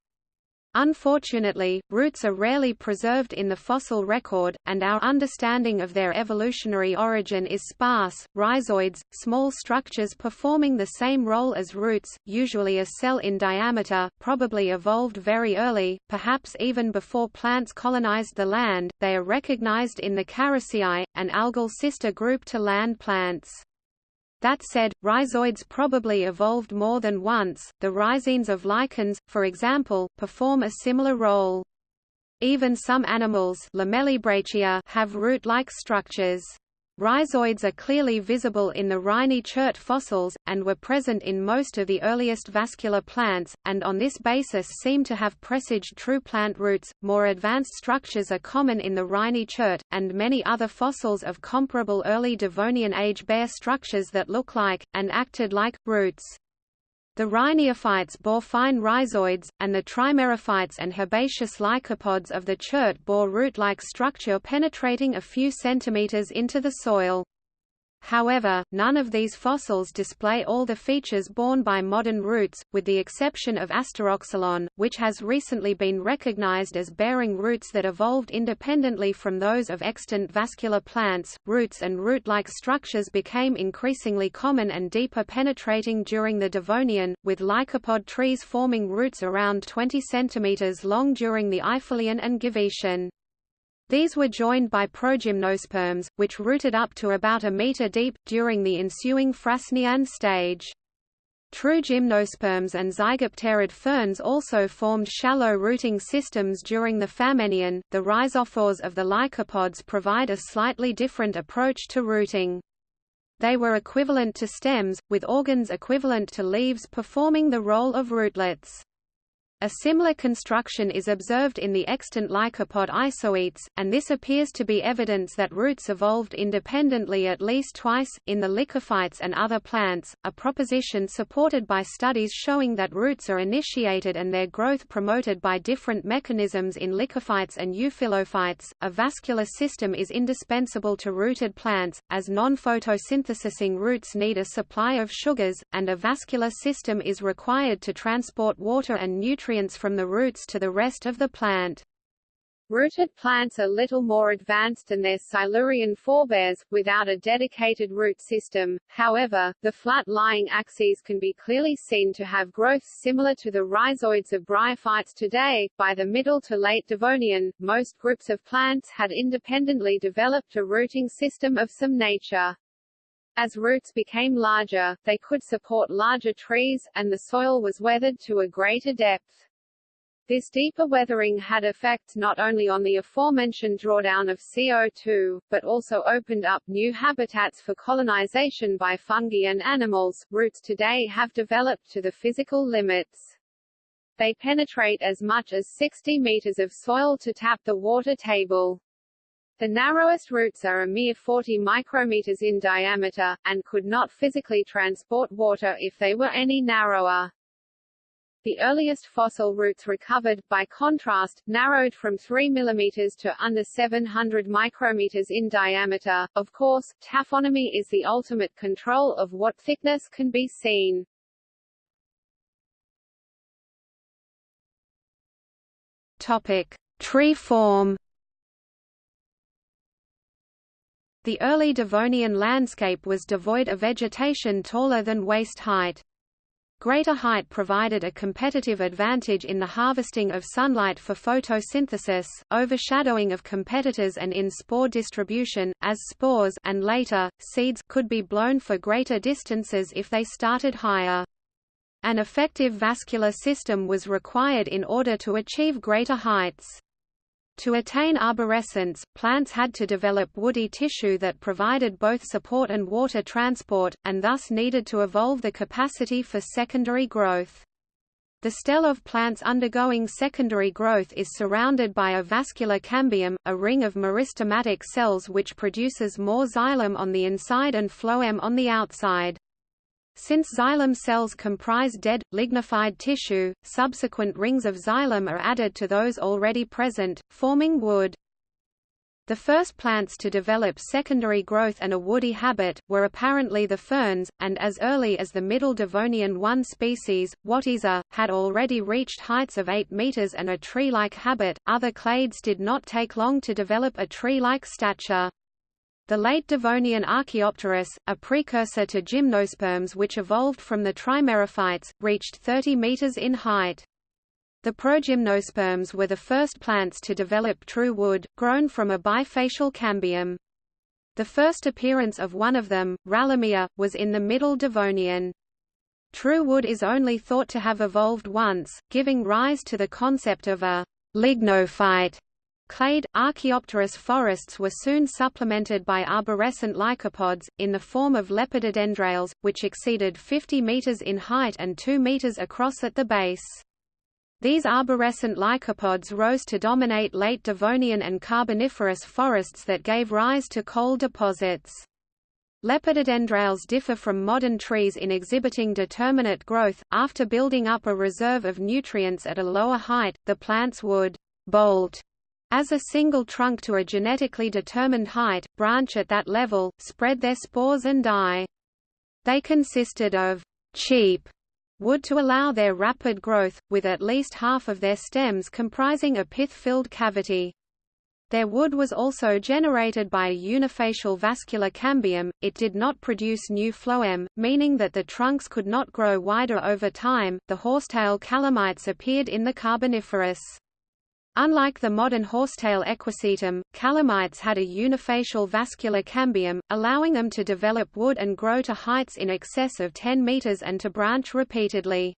Unfortunately, roots are rarely preserved in the fossil record, and our understanding of their evolutionary origin is sparse. Rhizoids, small structures performing the same role as roots, usually a cell in diameter, probably evolved very early, perhaps even before plants colonized the land. They are recognized in the Characeae, an algal sister group to land plants. That said, rhizoids probably evolved more than once. The rhizines of lichens, for example, perform a similar role. Even some animals have root-like structures. Rhizoids are clearly visible in the Rhynie chert fossils, and were present in most of the earliest vascular plants, and on this basis seem to have presaged true plant roots. More advanced structures are common in the Rhynie chert, and many other fossils of comparable early Devonian age bear structures that look like, and acted like, roots. The rhiniophytes bore fine rhizoids, and the trimerophytes and herbaceous lycopods of the chert bore root-like structure penetrating a few centimeters into the soil. However, none of these fossils display all the features borne by modern roots, with the exception of Asteroxylon, which has recently been recognized as bearing roots that evolved independently from those of extant vascular plants. Roots and root-like structures became increasingly common and deeper penetrating during the Devonian, with lycopod trees forming roots around 20 cm long during the Eifelian and Givetian. These were joined by progymnosperms, which rooted up to about a meter deep, during the ensuing Frasnian stage. True gymnosperms and zygopterid ferns also formed shallow rooting systems during the Famennian. The rhizophores of the lycopods provide a slightly different approach to rooting. They were equivalent to stems, with organs equivalent to leaves performing the role of rootlets. A similar construction is observed in the extant lycopod isoetes, and this appears to be evidence that roots evolved independently at least twice, in the lycophytes and other plants, a proposition supported by studies showing that roots are initiated and their growth promoted by different mechanisms in lycophytes and euphyllophytes. A vascular system is indispensable to rooted plants, as non-photosynthesizing roots need a supply of sugars, and a vascular system is required to transport water and nutrients nutrients from the roots to the rest of the plant. Rooted plants are little more advanced than their Silurian forebears, without a dedicated root system. However, the flat-lying axes can be clearly seen to have growths similar to the rhizoids of bryophytes today. By the Middle to Late Devonian, most groups of plants had independently developed a rooting system of some nature. As roots became larger, they could support larger trees, and the soil was weathered to a greater depth. This deeper weathering had effects not only on the aforementioned drawdown of CO2, but also opened up new habitats for colonization by fungi and animals. Roots today have developed to the physical limits. They penetrate as much as 60 meters of soil to tap the water table. The narrowest roots are a mere 40 micrometers in diameter, and could not physically transport water if they were any narrower. The earliest fossil roots recovered, by contrast, narrowed from 3 mm to under 700 micrometers in diameter. Of course, taphonomy is the ultimate control of what thickness can be seen. Topic: Tree form. The early Devonian landscape was devoid of vegetation taller than waist height. Greater height provided a competitive advantage in the harvesting of sunlight for photosynthesis, overshadowing of competitors and in spore distribution, as spores and later, seeds could be blown for greater distances if they started higher. An effective vascular system was required in order to achieve greater heights. To attain arborescence, plants had to develop woody tissue that provided both support and water transport, and thus needed to evolve the capacity for secondary growth. The stele of plants undergoing secondary growth is surrounded by a vascular cambium, a ring of meristematic cells which produces more xylem on the inside and phloem on the outside. Since xylem cells comprise dead, lignified tissue, subsequent rings of xylem are added to those already present, forming wood. The first plants to develop secondary growth and a woody habit, were apparently the ferns, and as early as the Middle Devonian one species, Wattieza, had already reached heights of 8 meters and a tree-like habit. Other clades did not take long to develop a tree-like stature. The late Devonian Archaeopteris, a precursor to gymnosperms which evolved from the trimerophytes, reached 30 meters in height. The progymnosperms were the first plants to develop true wood, grown from a bifacial cambium. The first appearance of one of them, Rellimia, was in the Middle Devonian. True wood is only thought to have evolved once, giving rise to the concept of a lignophyte Clade, Archaeopteris forests were soon supplemented by arborescent lycopods, in the form of lepidodendrales, which exceeded 50 meters in height and 2 meters across at the base. These arborescent lycopods rose to dominate late Devonian and Carboniferous forests that gave rise to coal deposits. Lepidodendrales differ from modern trees in exhibiting determinate growth. After building up a reserve of nutrients at a lower height, the plants would bolt as a single trunk to a genetically determined height, branch at that level, spread their spores and die. They consisted of cheap wood to allow their rapid growth, with at least half of their stems comprising a pith-filled cavity. Their wood was also generated by a unifacial vascular cambium, it did not produce new phloem, meaning that the trunks could not grow wider over time. The horsetail calamites appeared in the Carboniferous. Unlike the modern horsetail equisetum, calamites had a unifacial vascular cambium, allowing them to develop wood and grow to heights in excess of 10 meters and to branch repeatedly.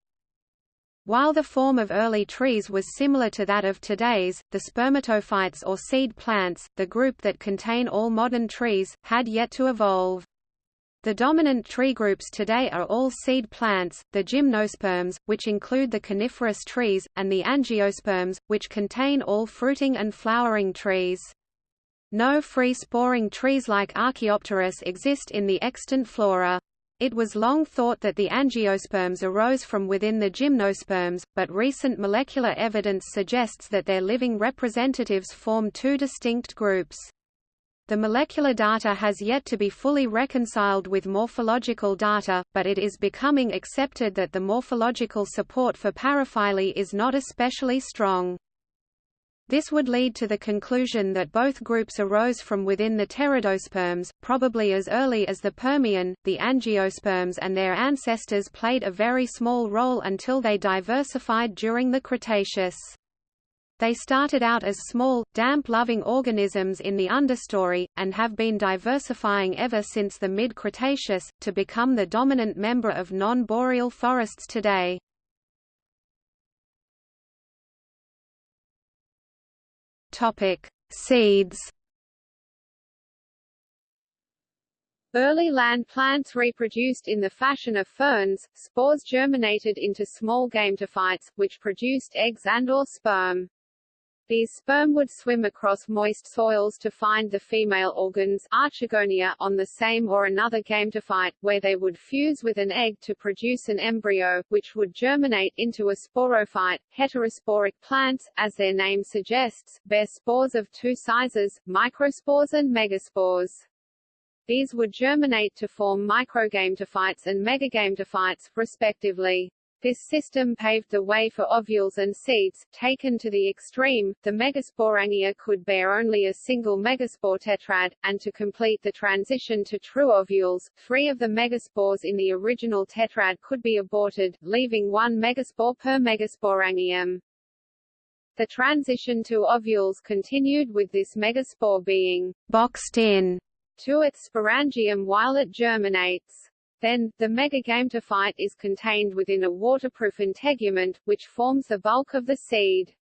While the form of early trees was similar to that of today's, the spermatophytes or seed plants, the group that contain all modern trees, had yet to evolve. The dominant tree groups today are all seed plants, the gymnosperms, which include the coniferous trees, and the angiosperms, which contain all fruiting and flowering trees. No free-sporing trees like Archaeopteris exist in the extant flora. It was long thought that the angiosperms arose from within the gymnosperms, but recent molecular evidence suggests that their living representatives form two distinct groups. The molecular data has yet to be fully reconciled with morphological data, but it is becoming accepted that the morphological support for paraphyly is not especially strong. This would lead to the conclusion that both groups arose from within the pteridosperms, probably as early as the Permian. The angiosperms and their ancestors played a very small role until they diversified during the Cretaceous. They started out as small, damp-loving organisms in the understory, and have been diversifying ever since the mid-Cretaceous, to become the dominant member of non-boreal forests today. Seeds Early land plants reproduced in the fashion of ferns, spores germinated into small gametophytes, which produced eggs and or sperm. These sperm would swim across moist soils to find the female organs archegonia on the same or another gametophyte, where they would fuse with an egg to produce an embryo, which would germinate into a sporophyte. Heterosporic plants, as their name suggests, bear spores of two sizes, microspores and megaspores. These would germinate to form microgametophytes and megagametophytes, respectively. This system paved the way for ovules and seeds. Taken to the extreme, the megasporangia could bear only a single megaspore tetrad, and to complete the transition to true ovules, three of the megaspores in the original tetrad could be aborted, leaving one megaspore per megasporangium. The transition to ovules continued with this megaspore being boxed in to its sporangium while it germinates. Then, the megagametophyte is contained within a waterproof integument, which forms the bulk of the seed.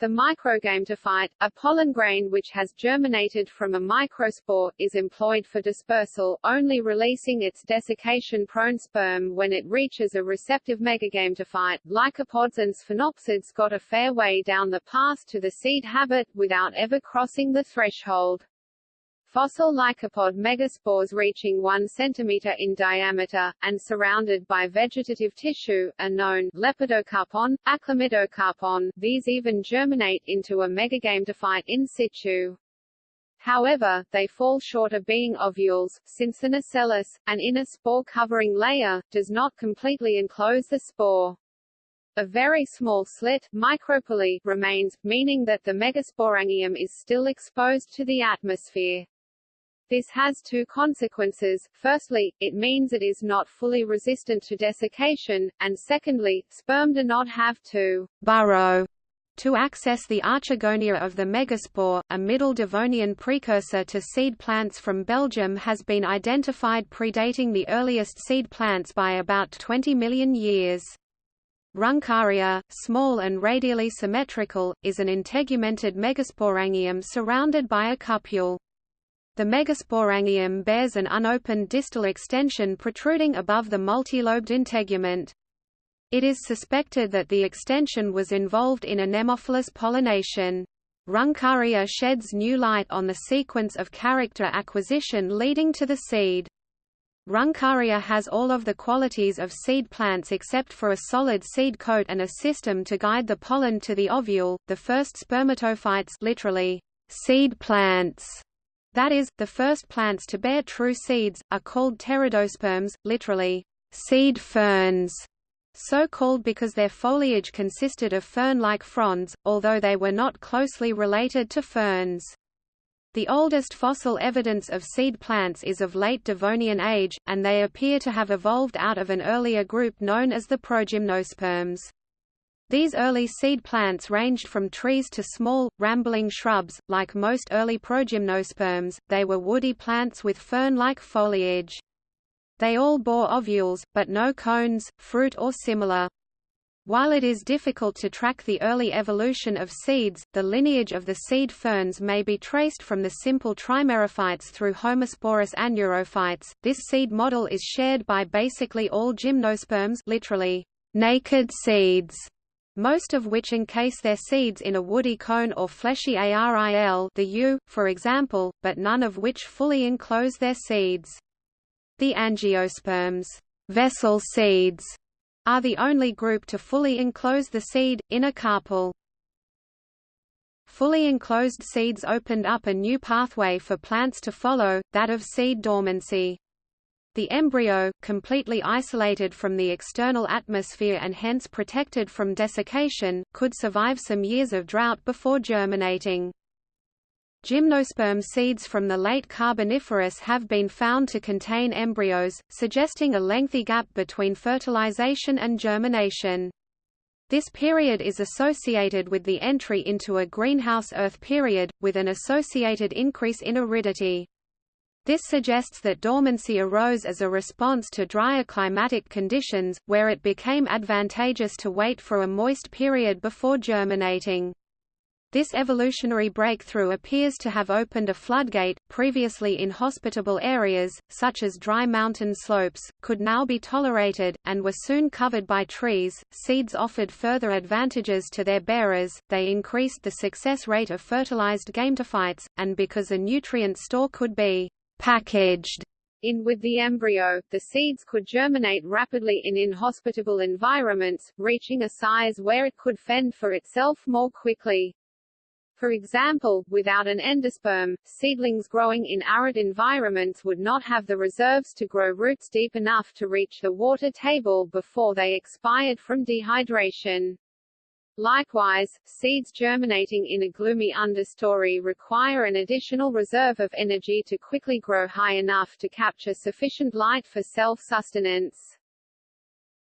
The microgametophyte, a pollen grain which has germinated from a microspore, is employed for dispersal, only releasing its desiccation-prone sperm when it reaches a receptive megagametophyte. Lycopods and sphenopsids got a fair way down the path to the seed habit, without ever crossing the threshold. Fossil lycopod megaspores reaching 1 cm in diameter, and surrounded by vegetative tissue, are known Lepidocarpon, Achlamydocarpon, these even germinate into a megagametophyte in situ. However, they fall short of being ovules, since the nucellus, an inner spore-covering layer, does not completely enclose the spore. A very small slit micropyle, remains, meaning that the megasporangium is still exposed to the atmosphere. This has two consequences, firstly, it means it is not fully resistant to desiccation, and secondly, sperm do not have to burrow to access the archegonia of the megaspore, a Middle Devonian precursor to seed plants from Belgium has been identified predating the earliest seed plants by about 20 million years. Runcaria, small and radially symmetrical, is an integumented megasporangium surrounded by a cupule. The megasporangium bears an unopened distal extension protruding above the multilobed integument. It is suspected that the extension was involved in anemophilous pollination. Runcaria sheds new light on the sequence of character acquisition leading to the seed. Runcaria has all of the qualities of seed plants except for a solid seed coat and a system to guide the pollen to the ovule. The first spermatophytes literally seed plants that is, the first plants to bear true seeds, are called pteridosperms, literally, seed ferns, so called because their foliage consisted of fern-like fronds, although they were not closely related to ferns. The oldest fossil evidence of seed plants is of late Devonian age, and they appear to have evolved out of an earlier group known as the progymnosperms. These early seed plants ranged from trees to small, rambling shrubs. Like most early progymnosperms, they were woody plants with fern-like foliage. They all bore ovules, but no cones, fruit or similar. While it is difficult to track the early evolution of seeds, the lineage of the seed ferns may be traced from the simple trimerophytes through homosporous aneurophytes. This seed model is shared by basically all gymnosperms literally, naked seeds, most of which encase their seeds in a woody cone or fleshy aril the yew, for example, but none of which fully enclose their seeds. The angiosperms vessel seeds are the only group to fully enclose the seed, in a carpel. Fully enclosed seeds opened up a new pathway for plants to follow, that of seed dormancy. The embryo, completely isolated from the external atmosphere and hence protected from desiccation, could survive some years of drought before germinating. Gymnosperm seeds from the late Carboniferous have been found to contain embryos, suggesting a lengthy gap between fertilization and germination. This period is associated with the entry into a greenhouse Earth period, with an associated increase in aridity. This suggests that dormancy arose as a response to drier climatic conditions, where it became advantageous to wait for a moist period before germinating. This evolutionary breakthrough appears to have opened a floodgate, previously inhospitable areas, such as dry mountain slopes, could now be tolerated, and were soon covered by trees. Seeds offered further advantages to their bearers, they increased the success rate of fertilized gametophytes, and because a nutrient store could be packaged in with the embryo, the seeds could germinate rapidly in inhospitable environments, reaching a size where it could fend for itself more quickly. For example, without an endosperm, seedlings growing in arid environments would not have the reserves to grow roots deep enough to reach the water table before they expired from dehydration. Likewise, seeds germinating in a gloomy understory require an additional reserve of energy to quickly grow high enough to capture sufficient light for self-sustenance.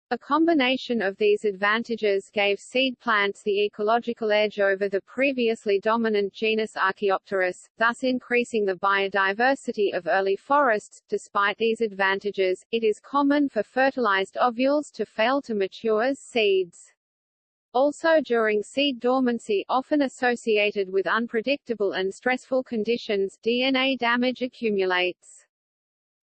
A combination of these advantages gave seed plants the ecological edge over the previously dominant genus Archaeopteris, thus increasing the biodiversity of early forests. Despite these advantages, it is common for fertilized ovules to fail to mature as seeds. Also during seed dormancy often associated with unpredictable and stressful conditions, DNA damage accumulates.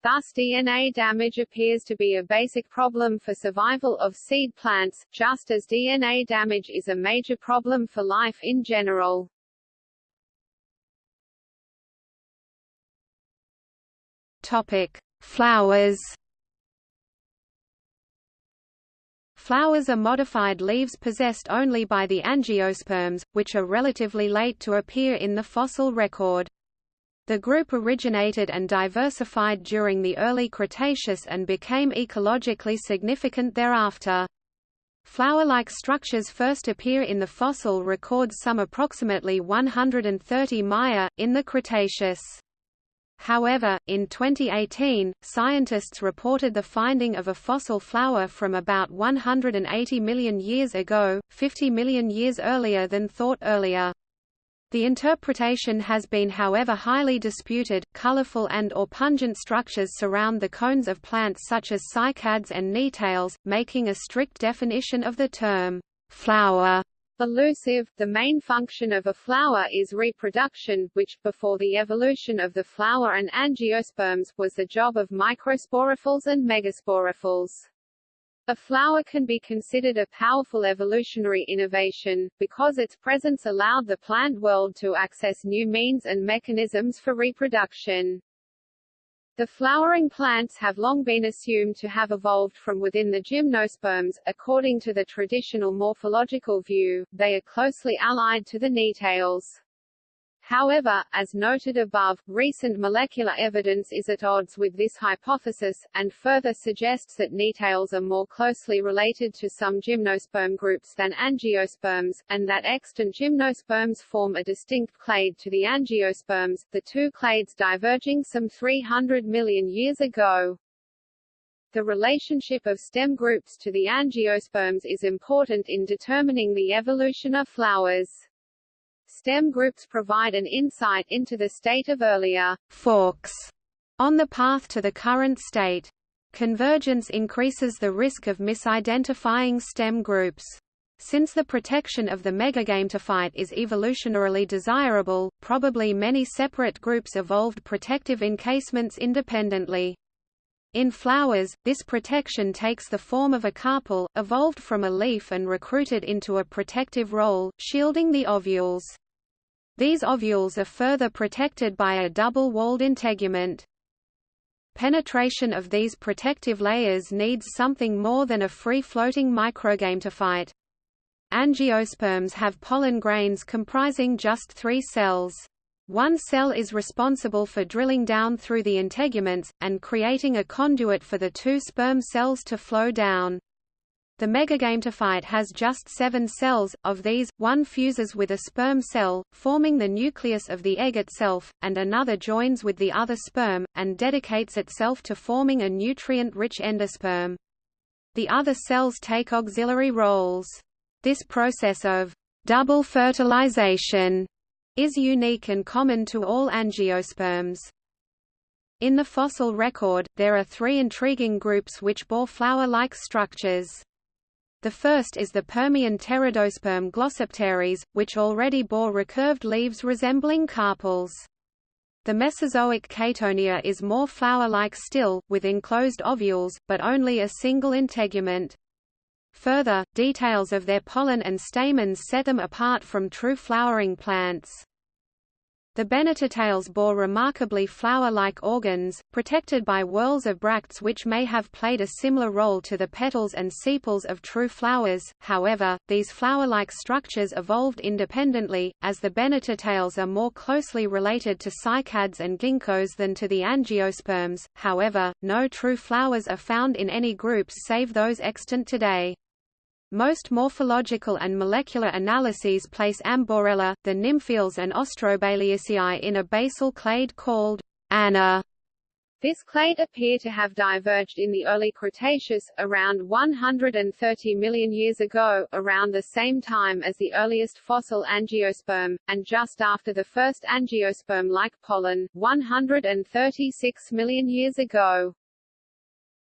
Thus DNA damage appears to be a basic problem for survival of seed plants, just as DNA damage is a major problem for life in general. Topic: Flowers. Flowers are modified leaves possessed only by the angiosperms, which are relatively late to appear in the fossil record. The group originated and diversified during the early Cretaceous and became ecologically significant thereafter. Flower-like structures first appear in the fossil record some approximately 130 Maya, in the Cretaceous. However, in 2018, scientists reported the finding of a fossil flower from about 180 million years ago, 50 million years earlier than thought earlier. The interpretation has been however highly disputed. Colorful and or pungent structures surround the cones of plants such as cycads and Gnetales, making a strict definition of the term flower elusive. The main function of a flower is reproduction, which, before the evolution of the flower and angiosperms, was the job of microsporophylls and megasporophylls. A flower can be considered a powerful evolutionary innovation, because its presence allowed the plant world to access new means and mechanisms for reproduction. The flowering plants have long been assumed to have evolved from within the gymnosperms. According to the traditional morphological view, they are closely allied to the Gnetales. However, as noted above, recent molecular evidence is at odds with this hypothesis, and further suggests that Gnetales are more closely related to some gymnosperm groups than angiosperms, and that extant gymnosperms form a distinct clade to the angiosperms, the two clades diverging some 300 million years ago. The relationship of stem groups to the angiosperms is important in determining the evolution of flowers. Stem groups provide an insight into the state of earlier forks on the path to the current state. Convergence increases the risk of misidentifying stem groups. Since the protection of the megagametophyte is evolutionarily desirable, probably many separate groups evolved protective encasements independently. In flowers, this protection takes the form of a carpel, evolved from a leaf and recruited into a protective role, shielding the ovules. These ovules are further protected by a double-walled integument. Penetration of these protective layers needs something more than a free-floating microgametophyte. Angiosperms have pollen grains comprising just three cells. One cell is responsible for drilling down through the integuments, and creating a conduit for the two sperm cells to flow down. The megagametophyte has just seven cells, of these, one fuses with a sperm cell, forming the nucleus of the egg itself, and another joins with the other sperm, and dedicates itself to forming a nutrient-rich endosperm. The other cells take auxiliary roles. This process of double fertilization is unique and common to all angiosperms. In the fossil record, there are three intriguing groups which bore flower-like structures. The first is the Permian Pteridosperm Glossopteris, which already bore recurved leaves resembling carpels. The Mesozoic Caytonia is more flower-like still, with enclosed ovules, but only a single integument. Further, details of their pollen and stamens set them apart from true flowering plants. The Bennettitales bore remarkably flower-like organs, protected by whorls of bracts which may have played a similar role to the petals and sepals of true flowers, however, these flower-like structures evolved independently, as the Bennettitales are more closely related to cycads and ginkgos than to the angiosperms, however, no true flowers are found in any groups save those extant today. Most morphological and molecular analyses place Amborella, the Nymphaeales and Austrobaileyaceae in a basal clade called ANA. This clade appear to have diverged in the early Cretaceous, around 130 million years ago, around the same time as the earliest fossil angiosperm, and just after the first angiosperm-like pollen, 136 million years ago.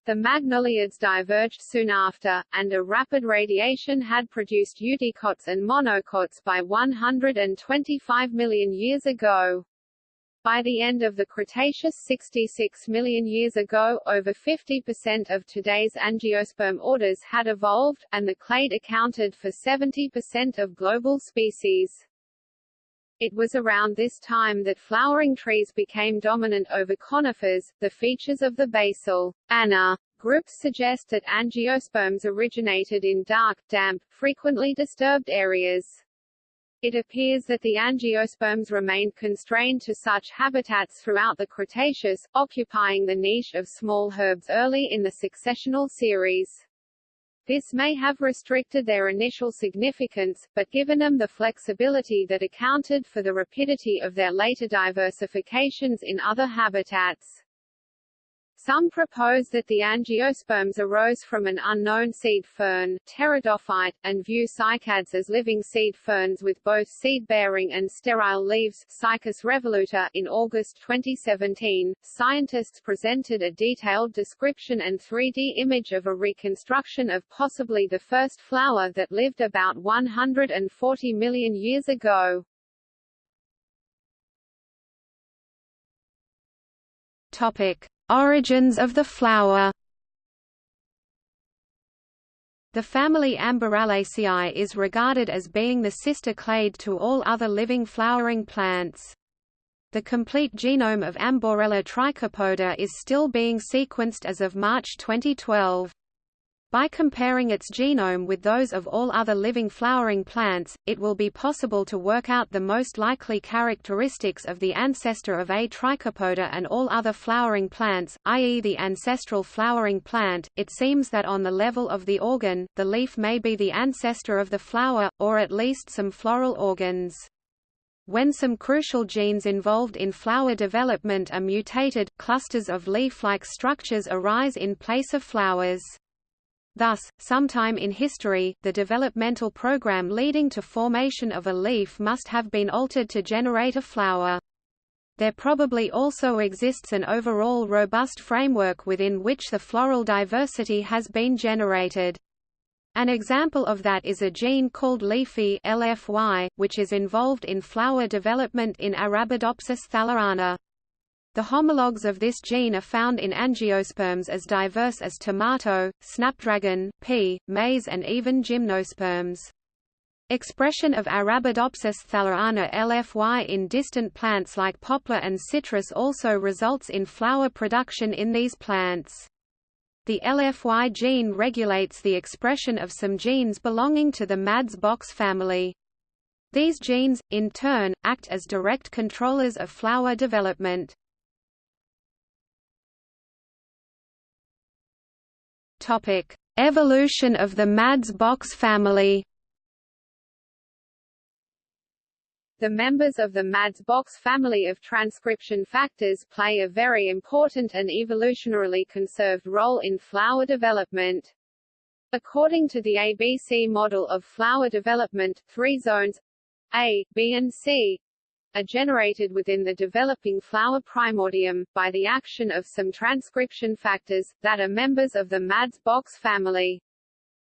The magnoliids diverged soon after, and a rapid radiation had produced eudicots and monocots by 125 million years ago. By the end of the Cretaceous 66 million years ago, over 50% of today's angiosperm orders had evolved, and the clade accounted for 70% of global species. It was around this time that flowering trees became dominant over conifers. The features of the basal ANA groups suggest that angiosperms originated in dark, damp, frequently disturbed areas. It appears that the angiosperms remained constrained to such habitats throughout the Cretaceous, occupying the niche of small herbs early in the successional series. This may have restricted their initial significance, but given them the flexibility that accounted for the rapidity of their later diversifications in other habitats. Some propose that the angiosperms arose from an unknown seed fern, pteridophyte, and view cycads as living seed ferns with both seed-bearing and sterile leaves. Cycas revoluta in August 2017, scientists presented a detailed description and 3D image of a reconstruction of possibly the first flower that lived about 140 million years ago. Topic: Origins of the flower The family Amborellaceae is regarded as being the sister clade to all other living flowering plants. The complete genome of Amborella trichopoda is still being sequenced as of March 2012. By comparing its genome with those of all other living flowering plants, it will be possible to work out the most likely characteristics of the ancestor of A. trichopoda and all other flowering plants, i.e. the ancestral flowering plant. It seems that on the level of the organ, the leaf may be the ancestor of the flower, or at least some floral organs. When some crucial genes involved in flower development are mutated, clusters of leaf-like structures arise in place of flowers. Thus, sometime in history, the developmental program leading to formation of a leaf must have been altered to generate a flower. There probably also exists an overall robust framework within which the floral diversity has been generated. An example of that is a gene called LEAFY LFY, which is involved in flower development in Arabidopsis thaliana. The homologs of this gene are found in angiosperms as diverse as tomato, snapdragon, pea, maize and even gymnosperms. Expression of Arabidopsis thaliana LFY in distant plants like poplar and citrus also results in flower production in these plants. The LFY gene regulates the expression of some genes belonging to the MADS-box family. These genes, in turn, act as direct controllers of flower development. Evolution of the MADS-box family The members of the MADS-box family of transcription factors play a very important and evolutionarily conserved role in flower development. According to the ABC model of flower development, three zones A, B and C are generated within the developing flower primordium, by the action of some transcription factors, that are members of the MADS-box family.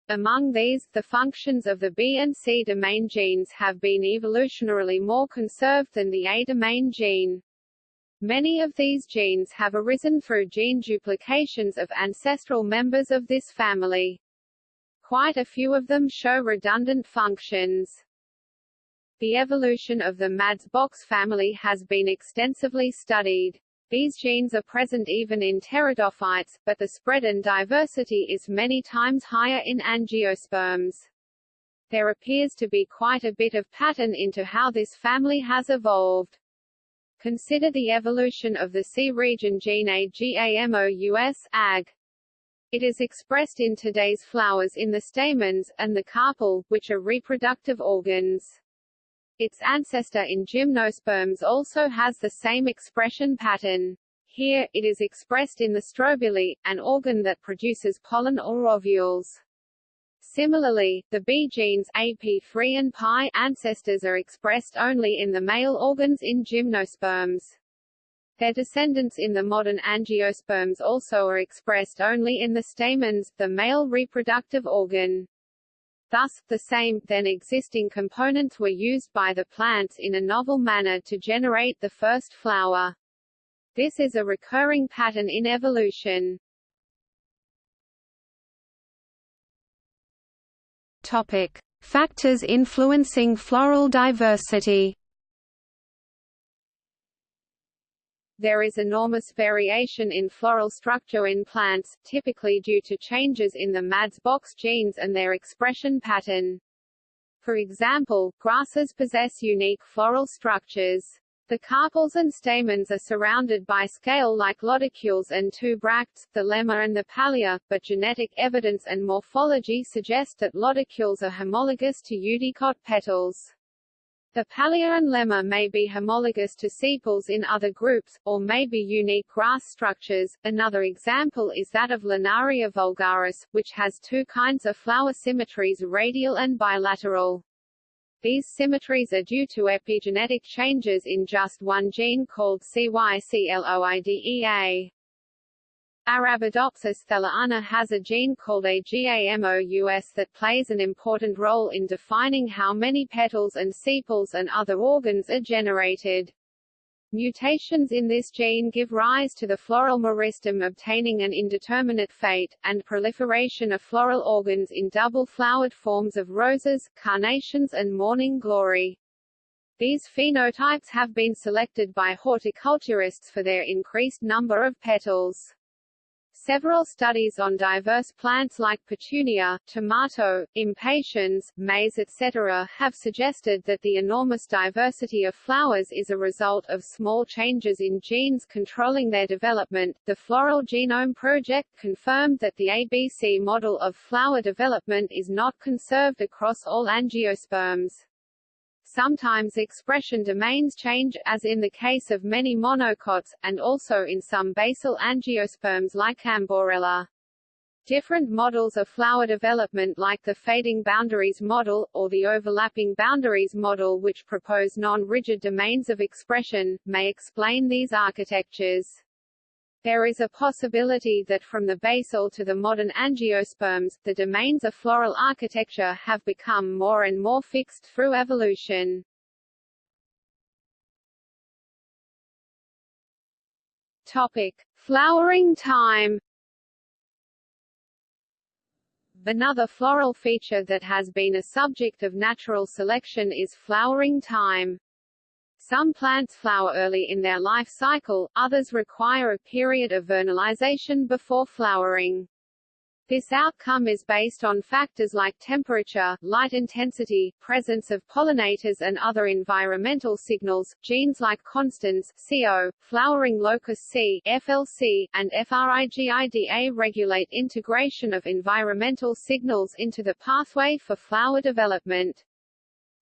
Among these, the functions of the B and C domain genes have been evolutionarily more conserved than the A domain gene. Many of these genes have arisen through gene duplications of ancestral members of this family. Quite a few of them show redundant functions. The evolution of the MADS-box family has been extensively studied. These genes are present even in pteridophytes, but the spread and diversity is many times higher in angiosperms. There appears to be quite a bit of pattern into how this family has evolved. Consider the evolution of the C region gene AGAMOUS AG. It is expressed in today's flowers in the stamens, and the carpel, which are reproductive organs. Its ancestor in gymnosperms also has the same expression pattern. Here, it is expressed in the strobili, an organ that produces pollen or ovules. Similarly, the B genes AP3 and pi ancestors are expressed only in the male organs in gymnosperms. Their descendants in the modern angiosperms also are expressed only in the stamens, the male reproductive organ. Thus, the same, then existing components were used by the plants in a novel manner to generate the first flower. This is a recurring pattern in evolution. Topic. Factors influencing floral diversity There is enormous variation in floral structure in plants, typically due to changes in the MADS-box genes and their expression pattern. For example, grasses possess unique floral structures. The carpels and stamens are surrounded by scale-like lodicules and two bracts, the lemma and the palea, but genetic evidence and morphology suggest that lodicules are homologous to eudicot petals. The palea and lemma may be homologous to sepals in other groups, or may be unique grass structures. Another example is that of Linaria vulgaris, which has two kinds of flower symmetries radial and bilateral. These symmetries are due to epigenetic changes in just one gene called CYCLOIDEA. Arabidopsis thaliana has a gene called AGAMOUS that plays an important role in defining how many petals and sepals and other organs are generated. Mutations in this gene give rise to the floral meristem obtaining an indeterminate fate, and proliferation of floral organs in double-flowered forms of roses, carnations and morning glory. These phenotypes have been selected by horticulturists for their increased number of petals. Several studies on diverse plants like petunia, tomato, impatiens, maize etc. have suggested that the enormous diversity of flowers is a result of small changes in genes controlling their development. The Floral Genome Project confirmed that the ABC model of flower development is not conserved across all angiosperms. Sometimes expression domains change, as in the case of many monocots, and also in some basal angiosperms like Amborella. Different models of flower development like the fading boundaries model, or the overlapping boundaries model which propose non-rigid domains of expression, may explain these architectures. There is a possibility that from the basal to the modern angiosperms, the domains of floral architecture have become more and more fixed through evolution. Topic: Flowering time. Another floral feature that has been a subject of natural selection is flowering time. Some plants flower early in their life cycle, others require a period of vernalization before flowering. This outcome is based on factors like temperature, light intensity, presence of pollinators and other environmental signals. Genes like constans, CO, flowering locus C, FLC, and FRIGIDA regulate integration of environmental signals into the pathway for flower development.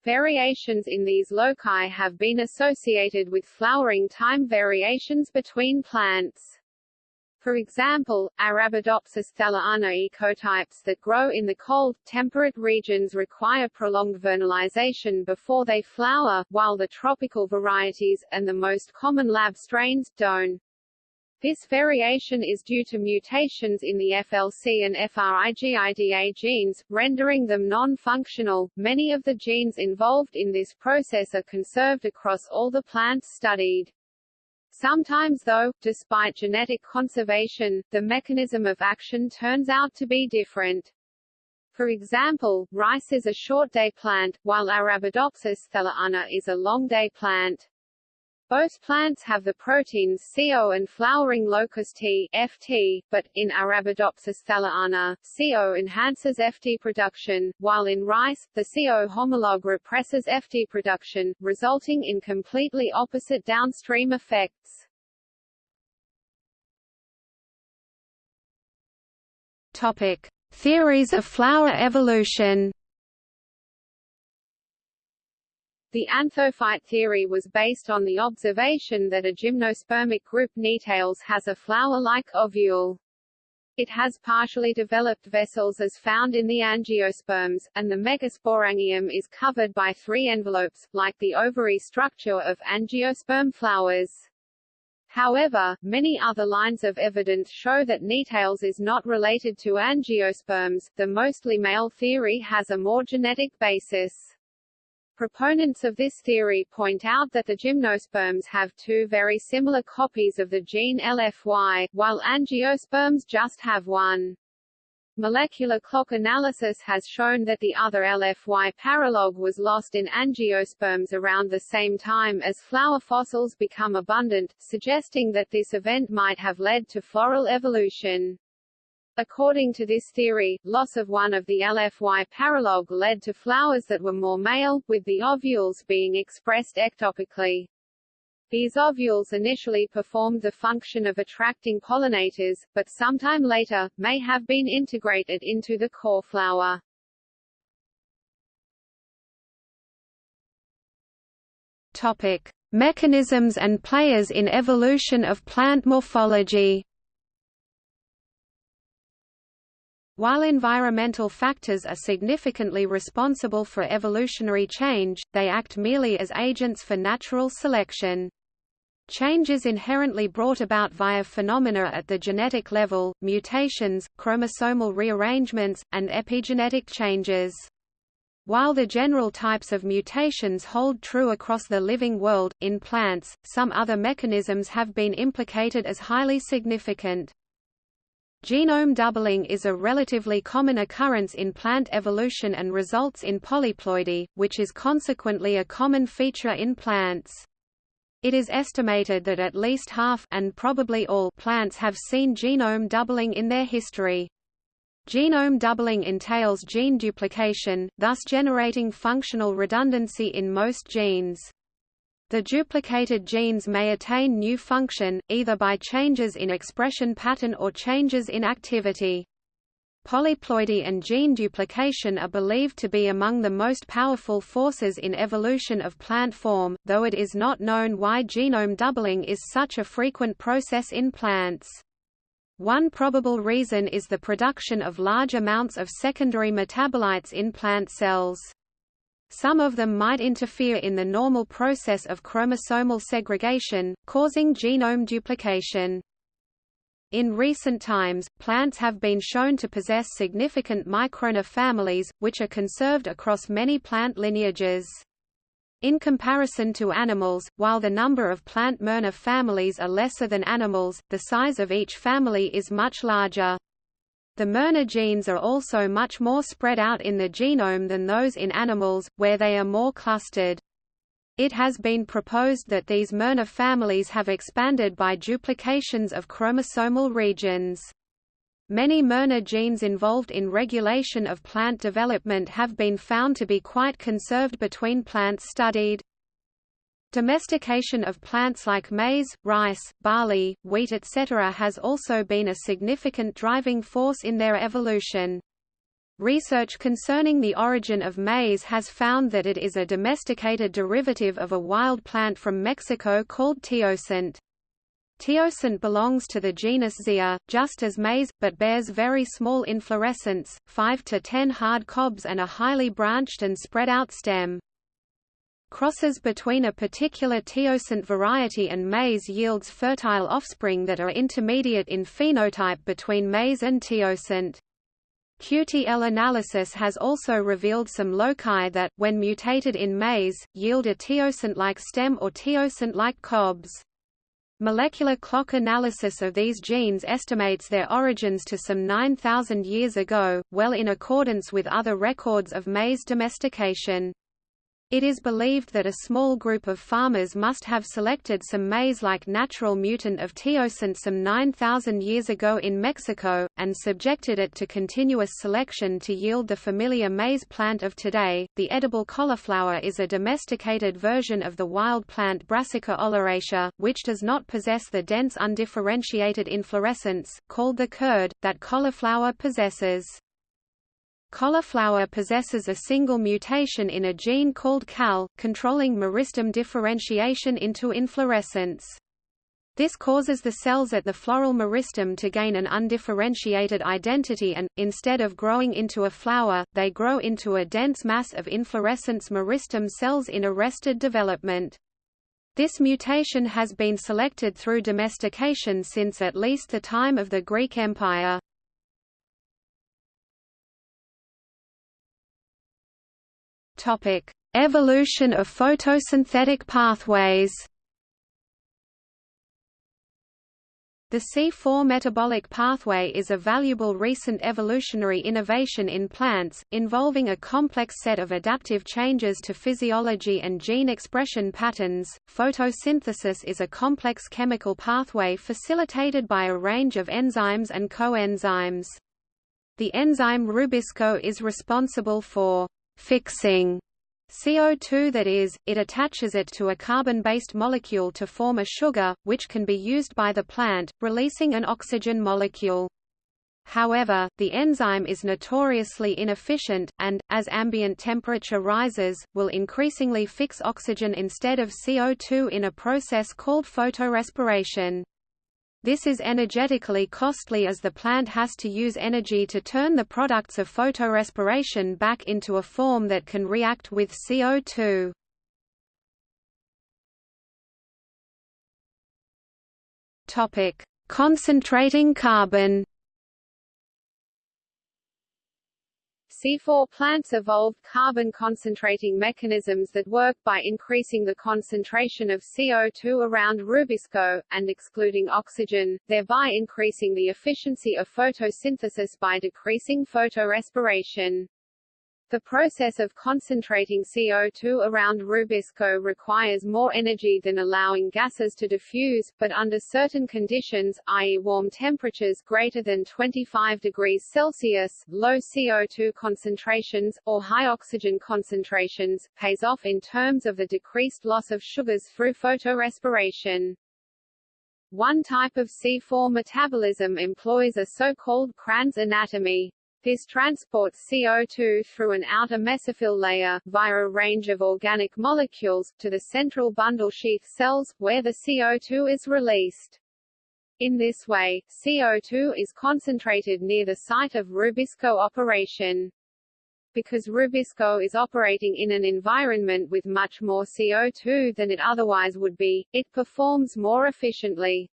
Variations in these loci have been associated with flowering time variations between plants. For example, Arabidopsis thaliana ecotypes that grow in the cold, temperate regions require prolonged vernalization before they flower, while the tropical varieties, and the most common lab strains, don't. This variation is due to mutations in the FLC and FRIGIDA genes, rendering them non-functional. Many of the genes involved in this process are conserved across all the plants studied. Sometimes though, despite genetic conservation, the mechanism of action turns out to be different. For example, rice is a short-day plant, while Arabidopsis thaliana is a long-day plant. Both plants have the proteins CO and flowering locus T FT, but, in Arabidopsis thaliana, CO enhances FT production, while in rice, the CO homologue represses FT production, resulting in completely opposite downstream effects. Topic. Theories of flower evolution The anthophyte theory was based on the observation that a gymnospermic group Gnetales has a flower-like ovule. It has partially developed vessels as found in the angiosperms, and the megasporangium is covered by three envelopes, like the ovary structure of angiosperm flowers. However, many other lines of evidence show that Gnetales is not related to angiosperms. The mostly male theory has a more genetic basis. Proponents of this theory point out that the gymnosperms have two very similar copies of the gene LFY, while angiosperms just have one. Molecular clock analysis has shown that the other LFY paralog was lost in angiosperms around the same time as flower fossils become abundant, suggesting that this event might have led to floral evolution. According to this theory, loss of one of the LFY paralog led to flowers that were more male, with the ovules being expressed ectopically. These ovules initially performed the function of attracting pollinators, but sometime later, may have been integrated into the core flower. Topic. Mechanisms and players in evolution of plant morphology While environmental factors are significantly responsible for evolutionary change, they act merely as agents for natural selection. Change is inherently brought about via phenomena at the genetic level, mutations, chromosomal rearrangements, and epigenetic changes. While the general types of mutations hold true across the living world, in plants, some other mechanisms have been implicated as highly significant. Genome doubling is a relatively common occurrence in plant evolution and results in polyploidy, which is consequently a common feature in plants. It is estimated that at least half and probably all plants have seen genome doubling in their history. Genome doubling entails gene duplication, thus generating functional redundancy in most genes. The duplicated genes may attain new function, either by changes in expression pattern or changes in activity. Polyploidy and gene duplication are believed to be among the most powerful forces in evolution of plant form, though it is not known why genome doubling is such a frequent process in plants. One probable reason is the production of large amounts of secondary metabolites in plant cells. Some of them might interfere in the normal process of chromosomal segregation, causing genome duplication. In recent times, plants have been shown to possess significant microRNA families, which are conserved across many plant lineages. In comparison to animals, while the number of plant miRNA families are lesser than animals, the size of each family is much larger. The miRNA genes are also much more spread out in the genome than those in animals, where they are more clustered. It has been proposed that these miRNA families have expanded by duplications of chromosomal regions. Many miRNA genes involved in regulation of plant development have been found to be quite conserved between plants studied. Domestication of plants like maize, rice, barley, wheat etc. has also been a significant driving force in their evolution. Research concerning the origin of maize has found that it is a domesticated derivative of a wild plant from Mexico called teosinte. Teosinte belongs to the genus Zea, just as maize, but bears very small inflorescence, 5 to 10 hard cobs and a highly branched and spread out stem. Crosses between a particular teosinte variety and maize yields fertile offspring that are intermediate in phenotype between maize and teosinte. QTL analysis has also revealed some loci that, when mutated in maize, yield a teosinte-like stem or teosinte-like cobs. Molecular clock analysis of these genes estimates their origins to some 9,000 years ago, well in accordance with other records of maize domestication. It is believed that a small group of farmers must have selected some maize-like natural mutant of teosinte some 9,000 years ago in Mexico, and subjected it to continuous selection to yield the familiar maize plant of today. The edible cauliflower is a domesticated version of the wild plant Brassica oleracea, which does not possess the dense undifferentiated inflorescence, called the curd, that cauliflower possesses. Cauliflower possesses a single mutation in a gene called CAL, controlling meristem differentiation into inflorescence. This causes the cells at the floral meristem to gain an undifferentiated identity and, instead of growing into a flower, they grow into a dense mass of inflorescence meristem cells in arrested development. This mutation has been selected through domestication since at least the time of the Greek Empire. Topic: Evolution of photosynthetic pathways. The C4 metabolic pathway is a valuable recent evolutionary innovation in plants, involving a complex set of adaptive changes to physiology and gene expression patterns. Photosynthesis is a complex chemical pathway facilitated by a range of enzymes and coenzymes. The enzyme Rubisco is responsible for fixing CO2 that is, it attaches it to a carbon-based molecule to form a sugar, which can be used by the plant, releasing an oxygen molecule. However, the enzyme is notoriously inefficient, and, as ambient temperature rises, will increasingly fix oxygen instead of CO2 in a process called photorespiration. This is energetically costly as the plant has to use energy to turn the products of photorespiration back into a form that can react with CO2. Topic: Concentrating carbon. C4 plants evolved carbon-concentrating mechanisms that work by increasing the concentration of CO2 around Rubisco, and excluding oxygen, thereby increasing the efficiency of photosynthesis by decreasing photorespiration. The process of concentrating CO2 around Rubisco requires more energy than allowing gases to diffuse, but under certain conditions, i.e. warm temperatures greater than 25 degrees Celsius, low CO2 concentrations, or high oxygen concentrations, pays off in terms of the decreased loss of sugars through photorespiration. One type of C4 metabolism employs a so-called Kranz anatomy. This transports CO2 through an outer mesophyll layer, via a range of organic molecules, to the central bundle sheath cells, where the CO2 is released. In this way, CO2 is concentrated near the site of Rubisco operation. Because Rubisco is operating in an environment with much more CO2 than it otherwise would be, it performs more efficiently.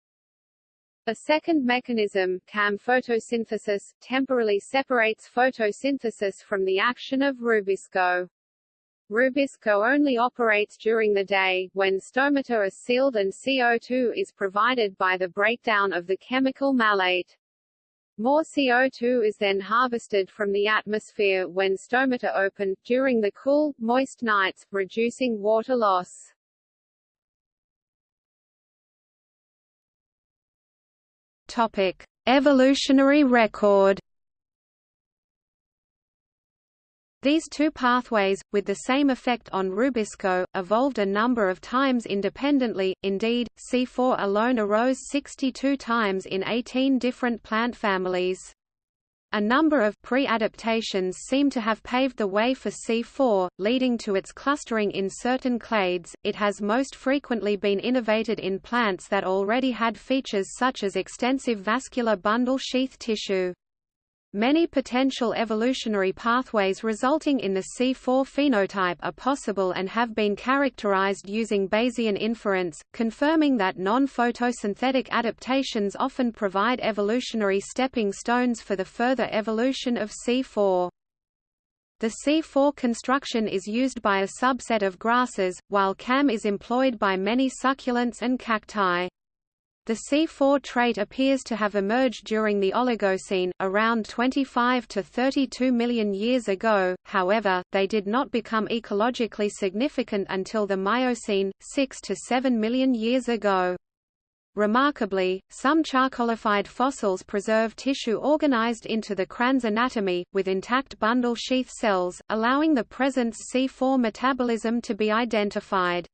A second mechanism, CAM photosynthesis, temporarily separates photosynthesis from the action of rubisco. Rubisco only operates during the day, when stomata are sealed and CO2 is provided by the breakdown of the chemical malate. More CO2 is then harvested from the atmosphere when stomata open, during the cool, moist nights, reducing water loss. Topic: Evolutionary record. These two pathways, with the same effect on rubisco, evolved a number of times independently, indeed, C4 alone arose 62 times in 18 different plant families. A number of pre-adaptations seem to have paved the way for C4, leading to its clustering in certain clades. It has most frequently been innovated in plants that already had features such as extensive vascular bundle sheath tissue. Many potential evolutionary pathways resulting in the C4 phenotype are possible and have been characterized using Bayesian inference, confirming that non-photosynthetic adaptations often provide evolutionary stepping stones for the further evolution of C4. The C4 construction is used by a subset of grasses, while CAM is employed by many succulents and cacti. The C4 trait appears to have emerged during the Oligocene, around 25 to 32 million years ago, however, they did not become ecologically significant until the Miocene, 6 to 7 million years ago. Remarkably, some charcoalified fossils preserve tissue organized into the Kranz anatomy, with intact bundle sheath cells, allowing the presence C4 metabolism to be identified.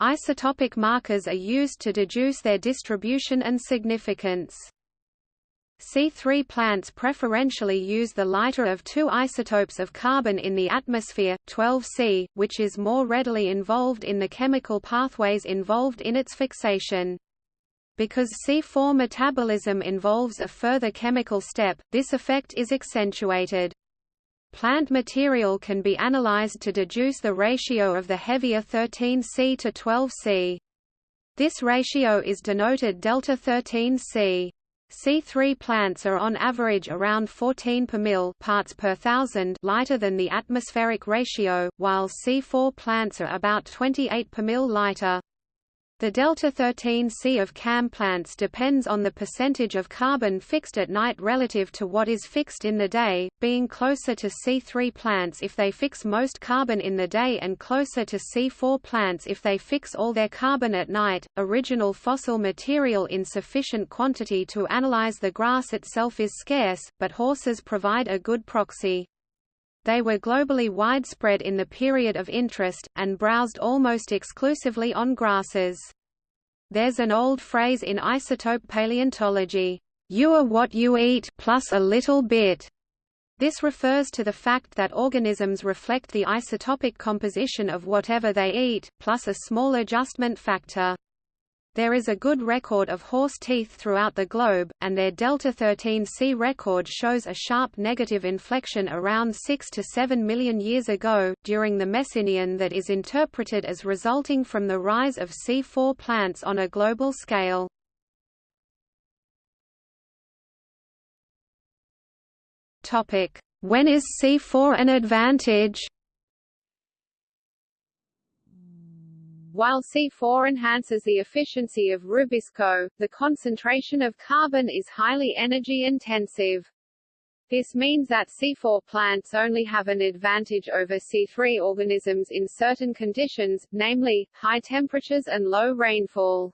Isotopic markers are used to deduce their distribution and significance. C3 plants preferentially use the lighter of two isotopes of carbon in the atmosphere, 12C, which is more readily involved in the chemical pathways involved in its fixation. Because C4 metabolism involves a further chemical step, this effect is accentuated. Plant material can be analyzed to deduce the ratio of the heavier 13C to 12C. This ratio is denoted delta 13C. C3 plants are on average around 14 per mil parts per thousand lighter than the atmospheric ratio, while C4 plants are about 28 per mil lighter. The delta-13C of CAM plants depends on the percentage of carbon fixed at night relative to what is fixed in the day, being closer to C3 plants if they fix most carbon in the day and closer to C4 plants if they fix all their carbon at night. Original fossil material in sufficient quantity to analyze the grass itself is scarce, but horses provide a good proxy. They were globally widespread in the period of interest, and browsed almost exclusively on grasses. There's an old phrase in isotope paleontology, you are what you eat plus a little bit. This refers to the fact that organisms reflect the isotopic composition of whatever they eat, plus a small adjustment factor. There is a good record of horse teeth throughout the globe, and their delta-13C record shows a sharp negative inflection around 6 to 7 million years ago, during the Messinian that is interpreted as resulting from the rise of C4 plants on a global scale. When is C4 an advantage? While C4 enhances the efficiency of Rubisco, the concentration of carbon is highly energy intensive. This means that C4 plants only have an advantage over C3 organisms in certain conditions, namely, high temperatures and low rainfall.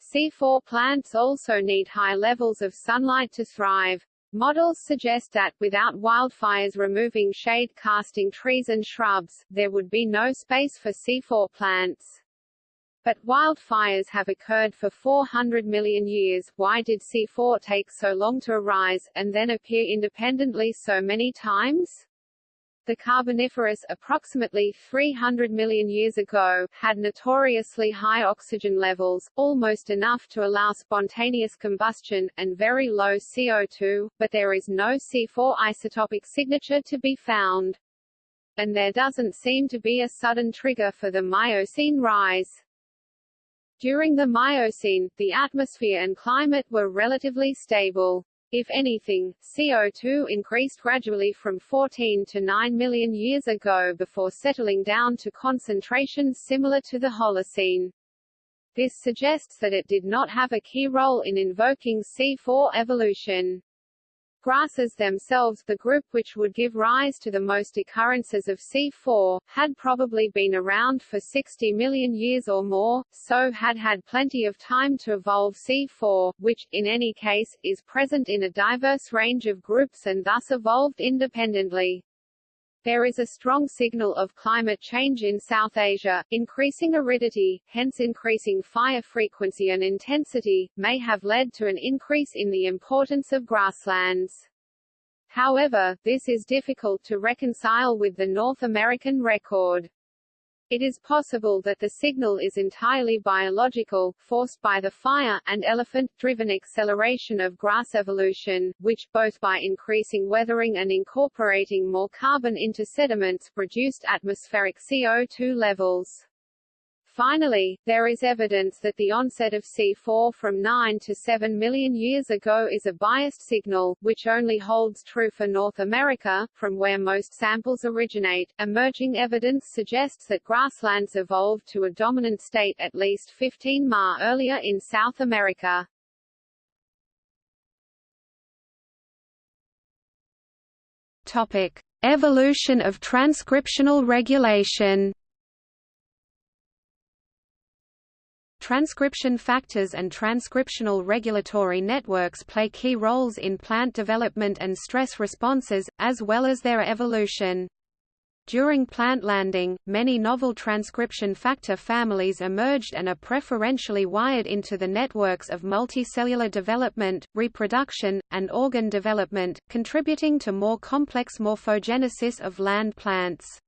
C4 plants also need high levels of sunlight to thrive. Models suggest that, without wildfires removing shade-casting trees and shrubs, there would be no space for C4 plants. But wildfires have occurred for 400 million years, why did C4 take so long to arise, and then appear independently so many times? The Carboniferous, approximately 300 million years ago, had notoriously high oxygen levels, almost enough to allow spontaneous combustion, and very low CO2, but there is no C4 isotopic signature to be found. And there doesn't seem to be a sudden trigger for the Miocene rise. During the Miocene, the atmosphere and climate were relatively stable. If anything, CO2 increased gradually from 14 to 9 million years ago before settling down to concentrations similar to the Holocene. This suggests that it did not have a key role in invoking C4 evolution. Grasses themselves, the group which would give rise to the most occurrences of C4, had probably been around for 60 million years or more, so had had plenty of time to evolve C4, which, in any case, is present in a diverse range of groups and thus evolved independently. There is a strong signal of climate change in South Asia, increasing aridity, hence increasing fire frequency and intensity, may have led to an increase in the importance of grasslands. However, this is difficult to reconcile with the North American record. It is possible that the signal is entirely biological, forced by the fire, and elephant-driven acceleration of grass evolution, which, both by increasing weathering and incorporating more carbon into sediments, reduced atmospheric CO2 levels. Finally, there is evidence that the onset of C4 from 9 to 7 million years ago is a biased signal, which only holds true for North America, from where most samples originate. Emerging evidence suggests that grasslands evolved to a dominant state at least 15 Ma earlier in South America. Topic: Evolution of transcriptional regulation. Transcription factors and transcriptional regulatory networks play key roles in plant development and stress responses, as well as their evolution. During plant landing, many novel transcription factor families emerged and are preferentially wired into the networks of multicellular development, reproduction, and organ development, contributing to more complex morphogenesis of land plants.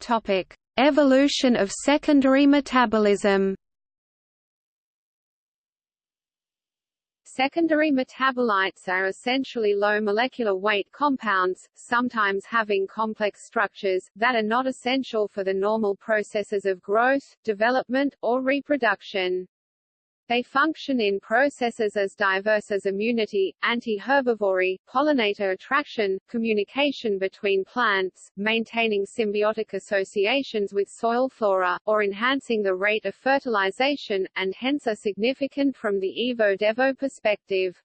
Topic: Evolution of secondary metabolism. Secondary metabolites are essentially low molecular weight compounds, sometimes having complex structures, that are not essential for the normal processes of growth, development, or reproduction. They function in processes as diverse as immunity, anti-herbivory, pollinator attraction, communication between plants, maintaining symbiotic associations with soil flora, or enhancing the rate of fertilization, and hence are significant from the Evo-Devo perspective.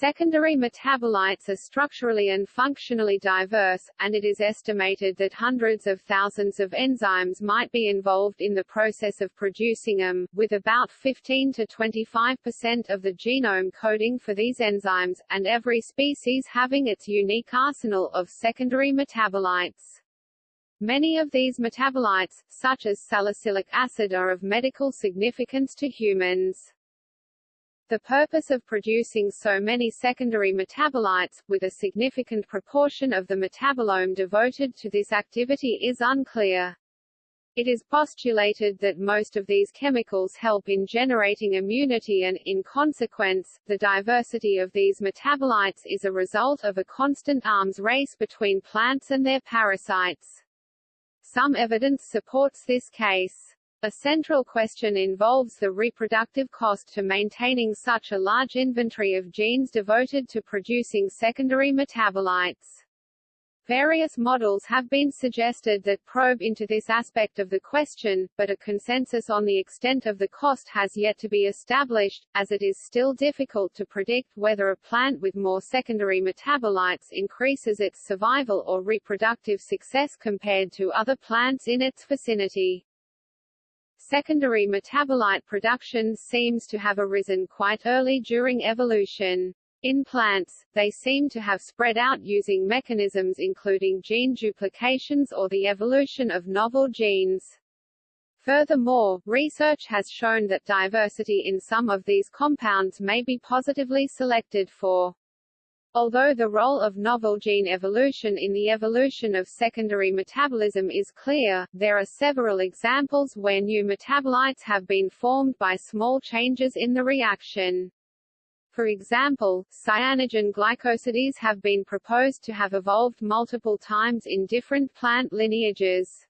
Secondary metabolites are structurally and functionally diverse, and it is estimated that hundreds of thousands of enzymes might be involved in the process of producing them, with about 15 to 25 percent of the genome coding for these enzymes, and every species having its unique arsenal of secondary metabolites. Many of these metabolites, such as salicylic acid are of medical significance to humans. The purpose of producing so many secondary metabolites, with a significant proportion of the metabolome devoted to this activity is unclear. It is postulated that most of these chemicals help in generating immunity and, in consequence, the diversity of these metabolites is a result of a constant arms race between plants and their parasites. Some evidence supports this case. A central question involves the reproductive cost to maintaining such a large inventory of genes devoted to producing secondary metabolites. Various models have been suggested that probe into this aspect of the question, but a consensus on the extent of the cost has yet to be established, as it is still difficult to predict whether a plant with more secondary metabolites increases its survival or reproductive success compared to other plants in its vicinity. Secondary metabolite production seems to have arisen quite early during evolution. In plants, they seem to have spread out using mechanisms including gene duplications or the evolution of novel genes. Furthermore, research has shown that diversity in some of these compounds may be positively selected for. Although the role of novel gene evolution in the evolution of secondary metabolism is clear, there are several examples where new metabolites have been formed by small changes in the reaction. For example, cyanogenic glycosides have been proposed to have evolved multiple times in different plant lineages.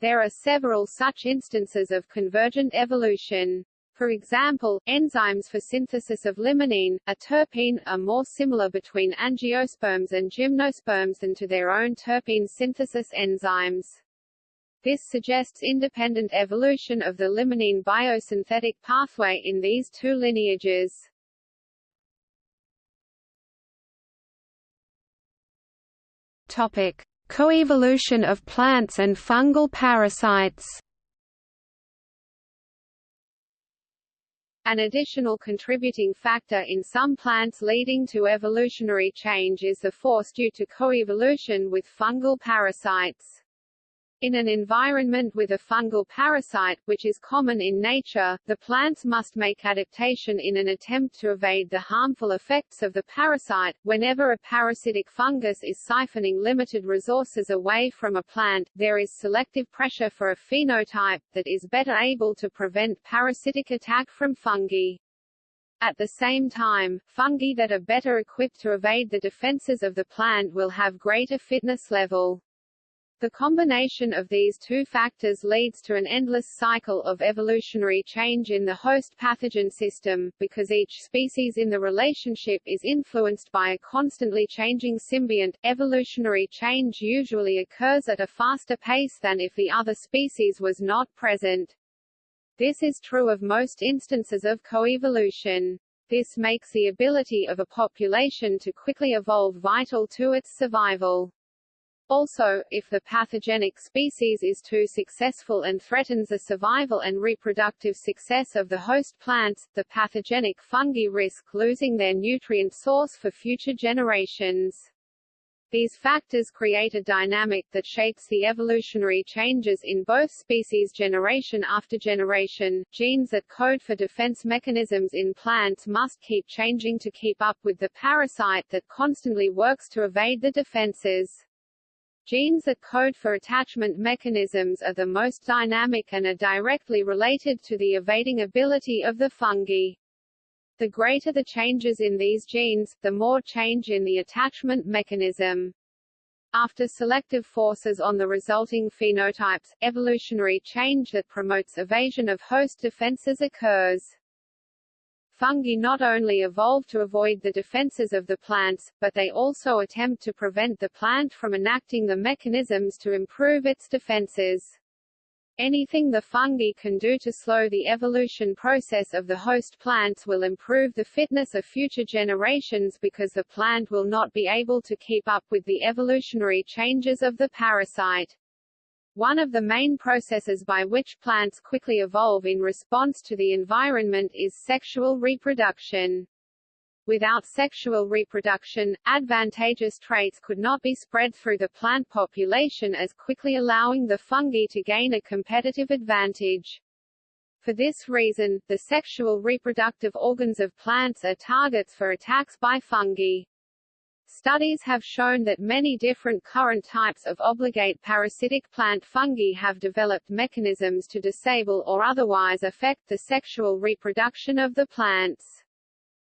There are several such instances of convergent evolution. For example, enzymes for synthesis of limonene, a terpene, are more similar between angiosperms and gymnosperms than to their own terpene synthesis enzymes. This suggests independent evolution of the limonene biosynthetic pathway in these two lineages. Topic: Coevolution of plants and fungal parasites An additional contributing factor in some plants leading to evolutionary change is the force due to coevolution with fungal parasites. In an environment with a fungal parasite, which is common in nature, the plants must make adaptation in an attempt to evade the harmful effects of the parasite. Whenever a parasitic fungus is siphoning limited resources away from a plant, there is selective pressure for a phenotype, that is better able to prevent parasitic attack from fungi. At the same time, fungi that are better equipped to evade the defenses of the plant will have greater fitness level. The combination of these two factors leads to an endless cycle of evolutionary change in the host pathogen system, because each species in the relationship is influenced by a constantly changing symbiont. Evolutionary change usually occurs at a faster pace than if the other species was not present. This is true of most instances of coevolution. This makes the ability of a population to quickly evolve vital to its survival. Also, if the pathogenic species is too successful and threatens the survival and reproductive success of the host plants, the pathogenic fungi risk losing their nutrient source for future generations. These factors create a dynamic that shapes the evolutionary changes in both species generation after generation. Genes that code for defense mechanisms in plants must keep changing to keep up with the parasite that constantly works to evade the defenses. Genes that code for attachment mechanisms are the most dynamic and are directly related to the evading ability of the fungi. The greater the changes in these genes, the more change in the attachment mechanism. After selective forces on the resulting phenotypes, evolutionary change that promotes evasion of host defenses occurs. Fungi not only evolve to avoid the defenses of the plants, but they also attempt to prevent the plant from enacting the mechanisms to improve its defenses. Anything the fungi can do to slow the evolution process of the host plants will improve the fitness of future generations because the plant will not be able to keep up with the evolutionary changes of the parasite. One of the main processes by which plants quickly evolve in response to the environment is sexual reproduction. Without sexual reproduction, advantageous traits could not be spread through the plant population as quickly allowing the fungi to gain a competitive advantage. For this reason, the sexual reproductive organs of plants are targets for attacks by fungi. Studies have shown that many different current types of obligate parasitic plant fungi have developed mechanisms to disable or otherwise affect the sexual reproduction of the plants.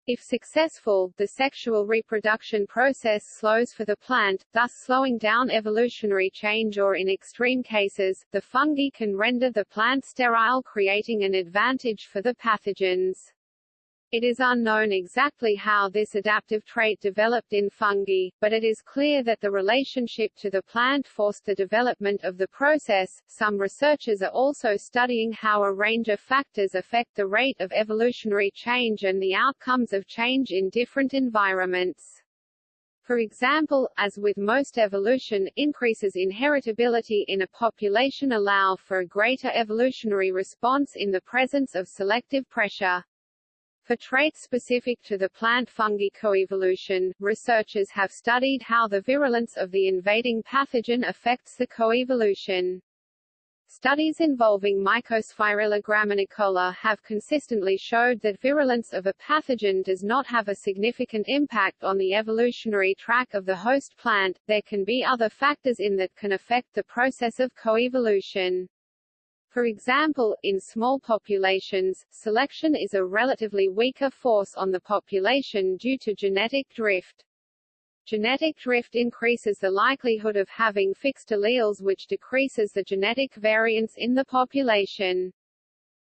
If successful, the sexual reproduction process slows for the plant, thus slowing down evolutionary change or in extreme cases, the fungi can render the plant sterile creating an advantage for the pathogens. It is unknown exactly how this adaptive trait developed in fungi, but it is clear that the relationship to the plant forced the development of the process. Some researchers are also studying how a range of factors affect the rate of evolutionary change and the outcomes of change in different environments. For example, as with most evolution, increases in heritability in a population allow for a greater evolutionary response in the presence of selective pressure. For traits specific to the plant fungi coevolution, researchers have studied how the virulence of the invading pathogen affects the coevolution. Studies involving Mycosphaerella graminicola have consistently showed that virulence of a pathogen does not have a significant impact on the evolutionary track of the host plant. There can be other factors in that can affect the process of coevolution. For example, in small populations, selection is a relatively weaker force on the population due to genetic drift. Genetic drift increases the likelihood of having fixed alleles which decreases the genetic variance in the population.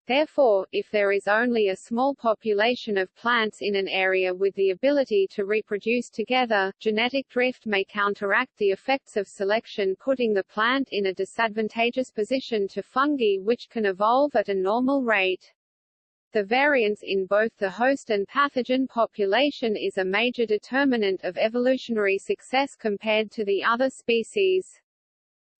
Therefore, if there is only a small population of plants in an area with the ability to reproduce together, genetic drift may counteract the effects of selection putting the plant in a disadvantageous position to fungi which can evolve at a normal rate. The variance in both the host and pathogen population is a major determinant of evolutionary success compared to the other species.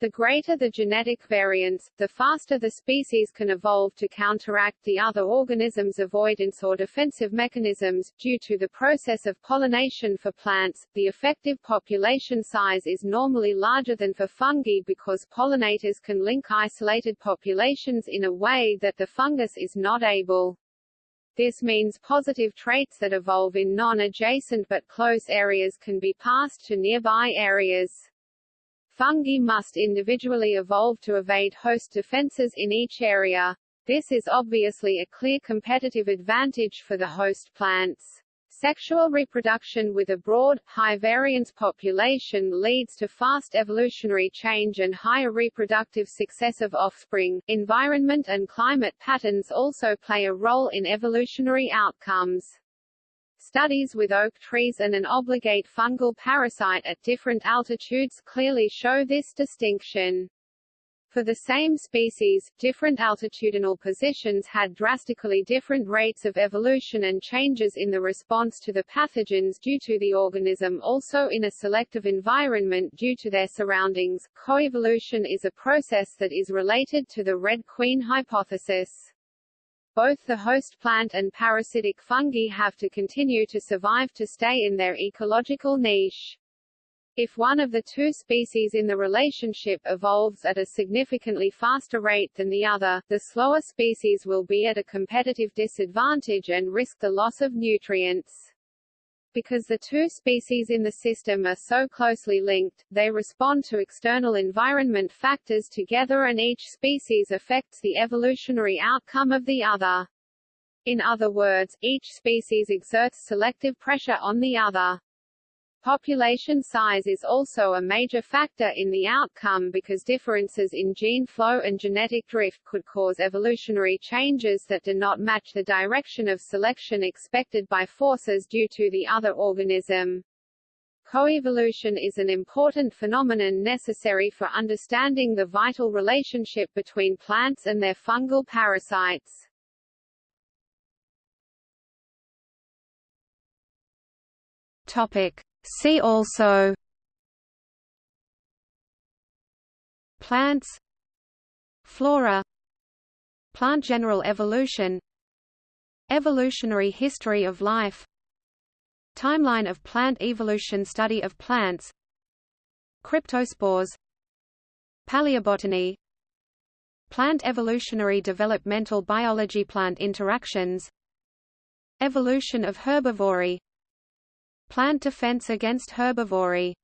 The greater the genetic variance, the faster the species can evolve to counteract the other organisms' avoidance or defensive mechanisms. Due to the process of pollination for plants, the effective population size is normally larger than for fungi because pollinators can link isolated populations in a way that the fungus is not able. This means positive traits that evolve in non-adjacent but close areas can be passed to nearby areas. Fungi must individually evolve to evade host defenses in each area. This is obviously a clear competitive advantage for the host plants. Sexual reproduction with a broad, high-variance population leads to fast evolutionary change and higher reproductive success of offspring. Environment and climate patterns also play a role in evolutionary outcomes. Studies with oak trees and an obligate fungal parasite at different altitudes clearly show this distinction. For the same species, different altitudinal positions had drastically different rates of evolution and changes in the response to the pathogens due to the organism also in a selective environment due to their surroundings. Coevolution is a process that is related to the Red Queen hypothesis both the host plant and parasitic fungi have to continue to survive to stay in their ecological niche. If one of the two species in the relationship evolves at a significantly faster rate than the other, the slower species will be at a competitive disadvantage and risk the loss of nutrients. Because the two species in the system are so closely linked, they respond to external environment factors together and each species affects the evolutionary outcome of the other. In other words, each species exerts selective pressure on the other. Population size is also a major factor in the outcome because differences in gene flow and genetic drift could cause evolutionary changes that do not match the direction of selection expected by forces due to the other organism. Coevolution is an important phenomenon necessary for understanding the vital relationship between plants and their fungal parasites. Topic: See also Plants Flora Plant general evolution Evolutionary history of life Timeline of plant evolution Study of plants Cryptospores Paleobotany Plant evolutionary developmental biology Plant interactions Evolution of herbivory Plant defense against herbivory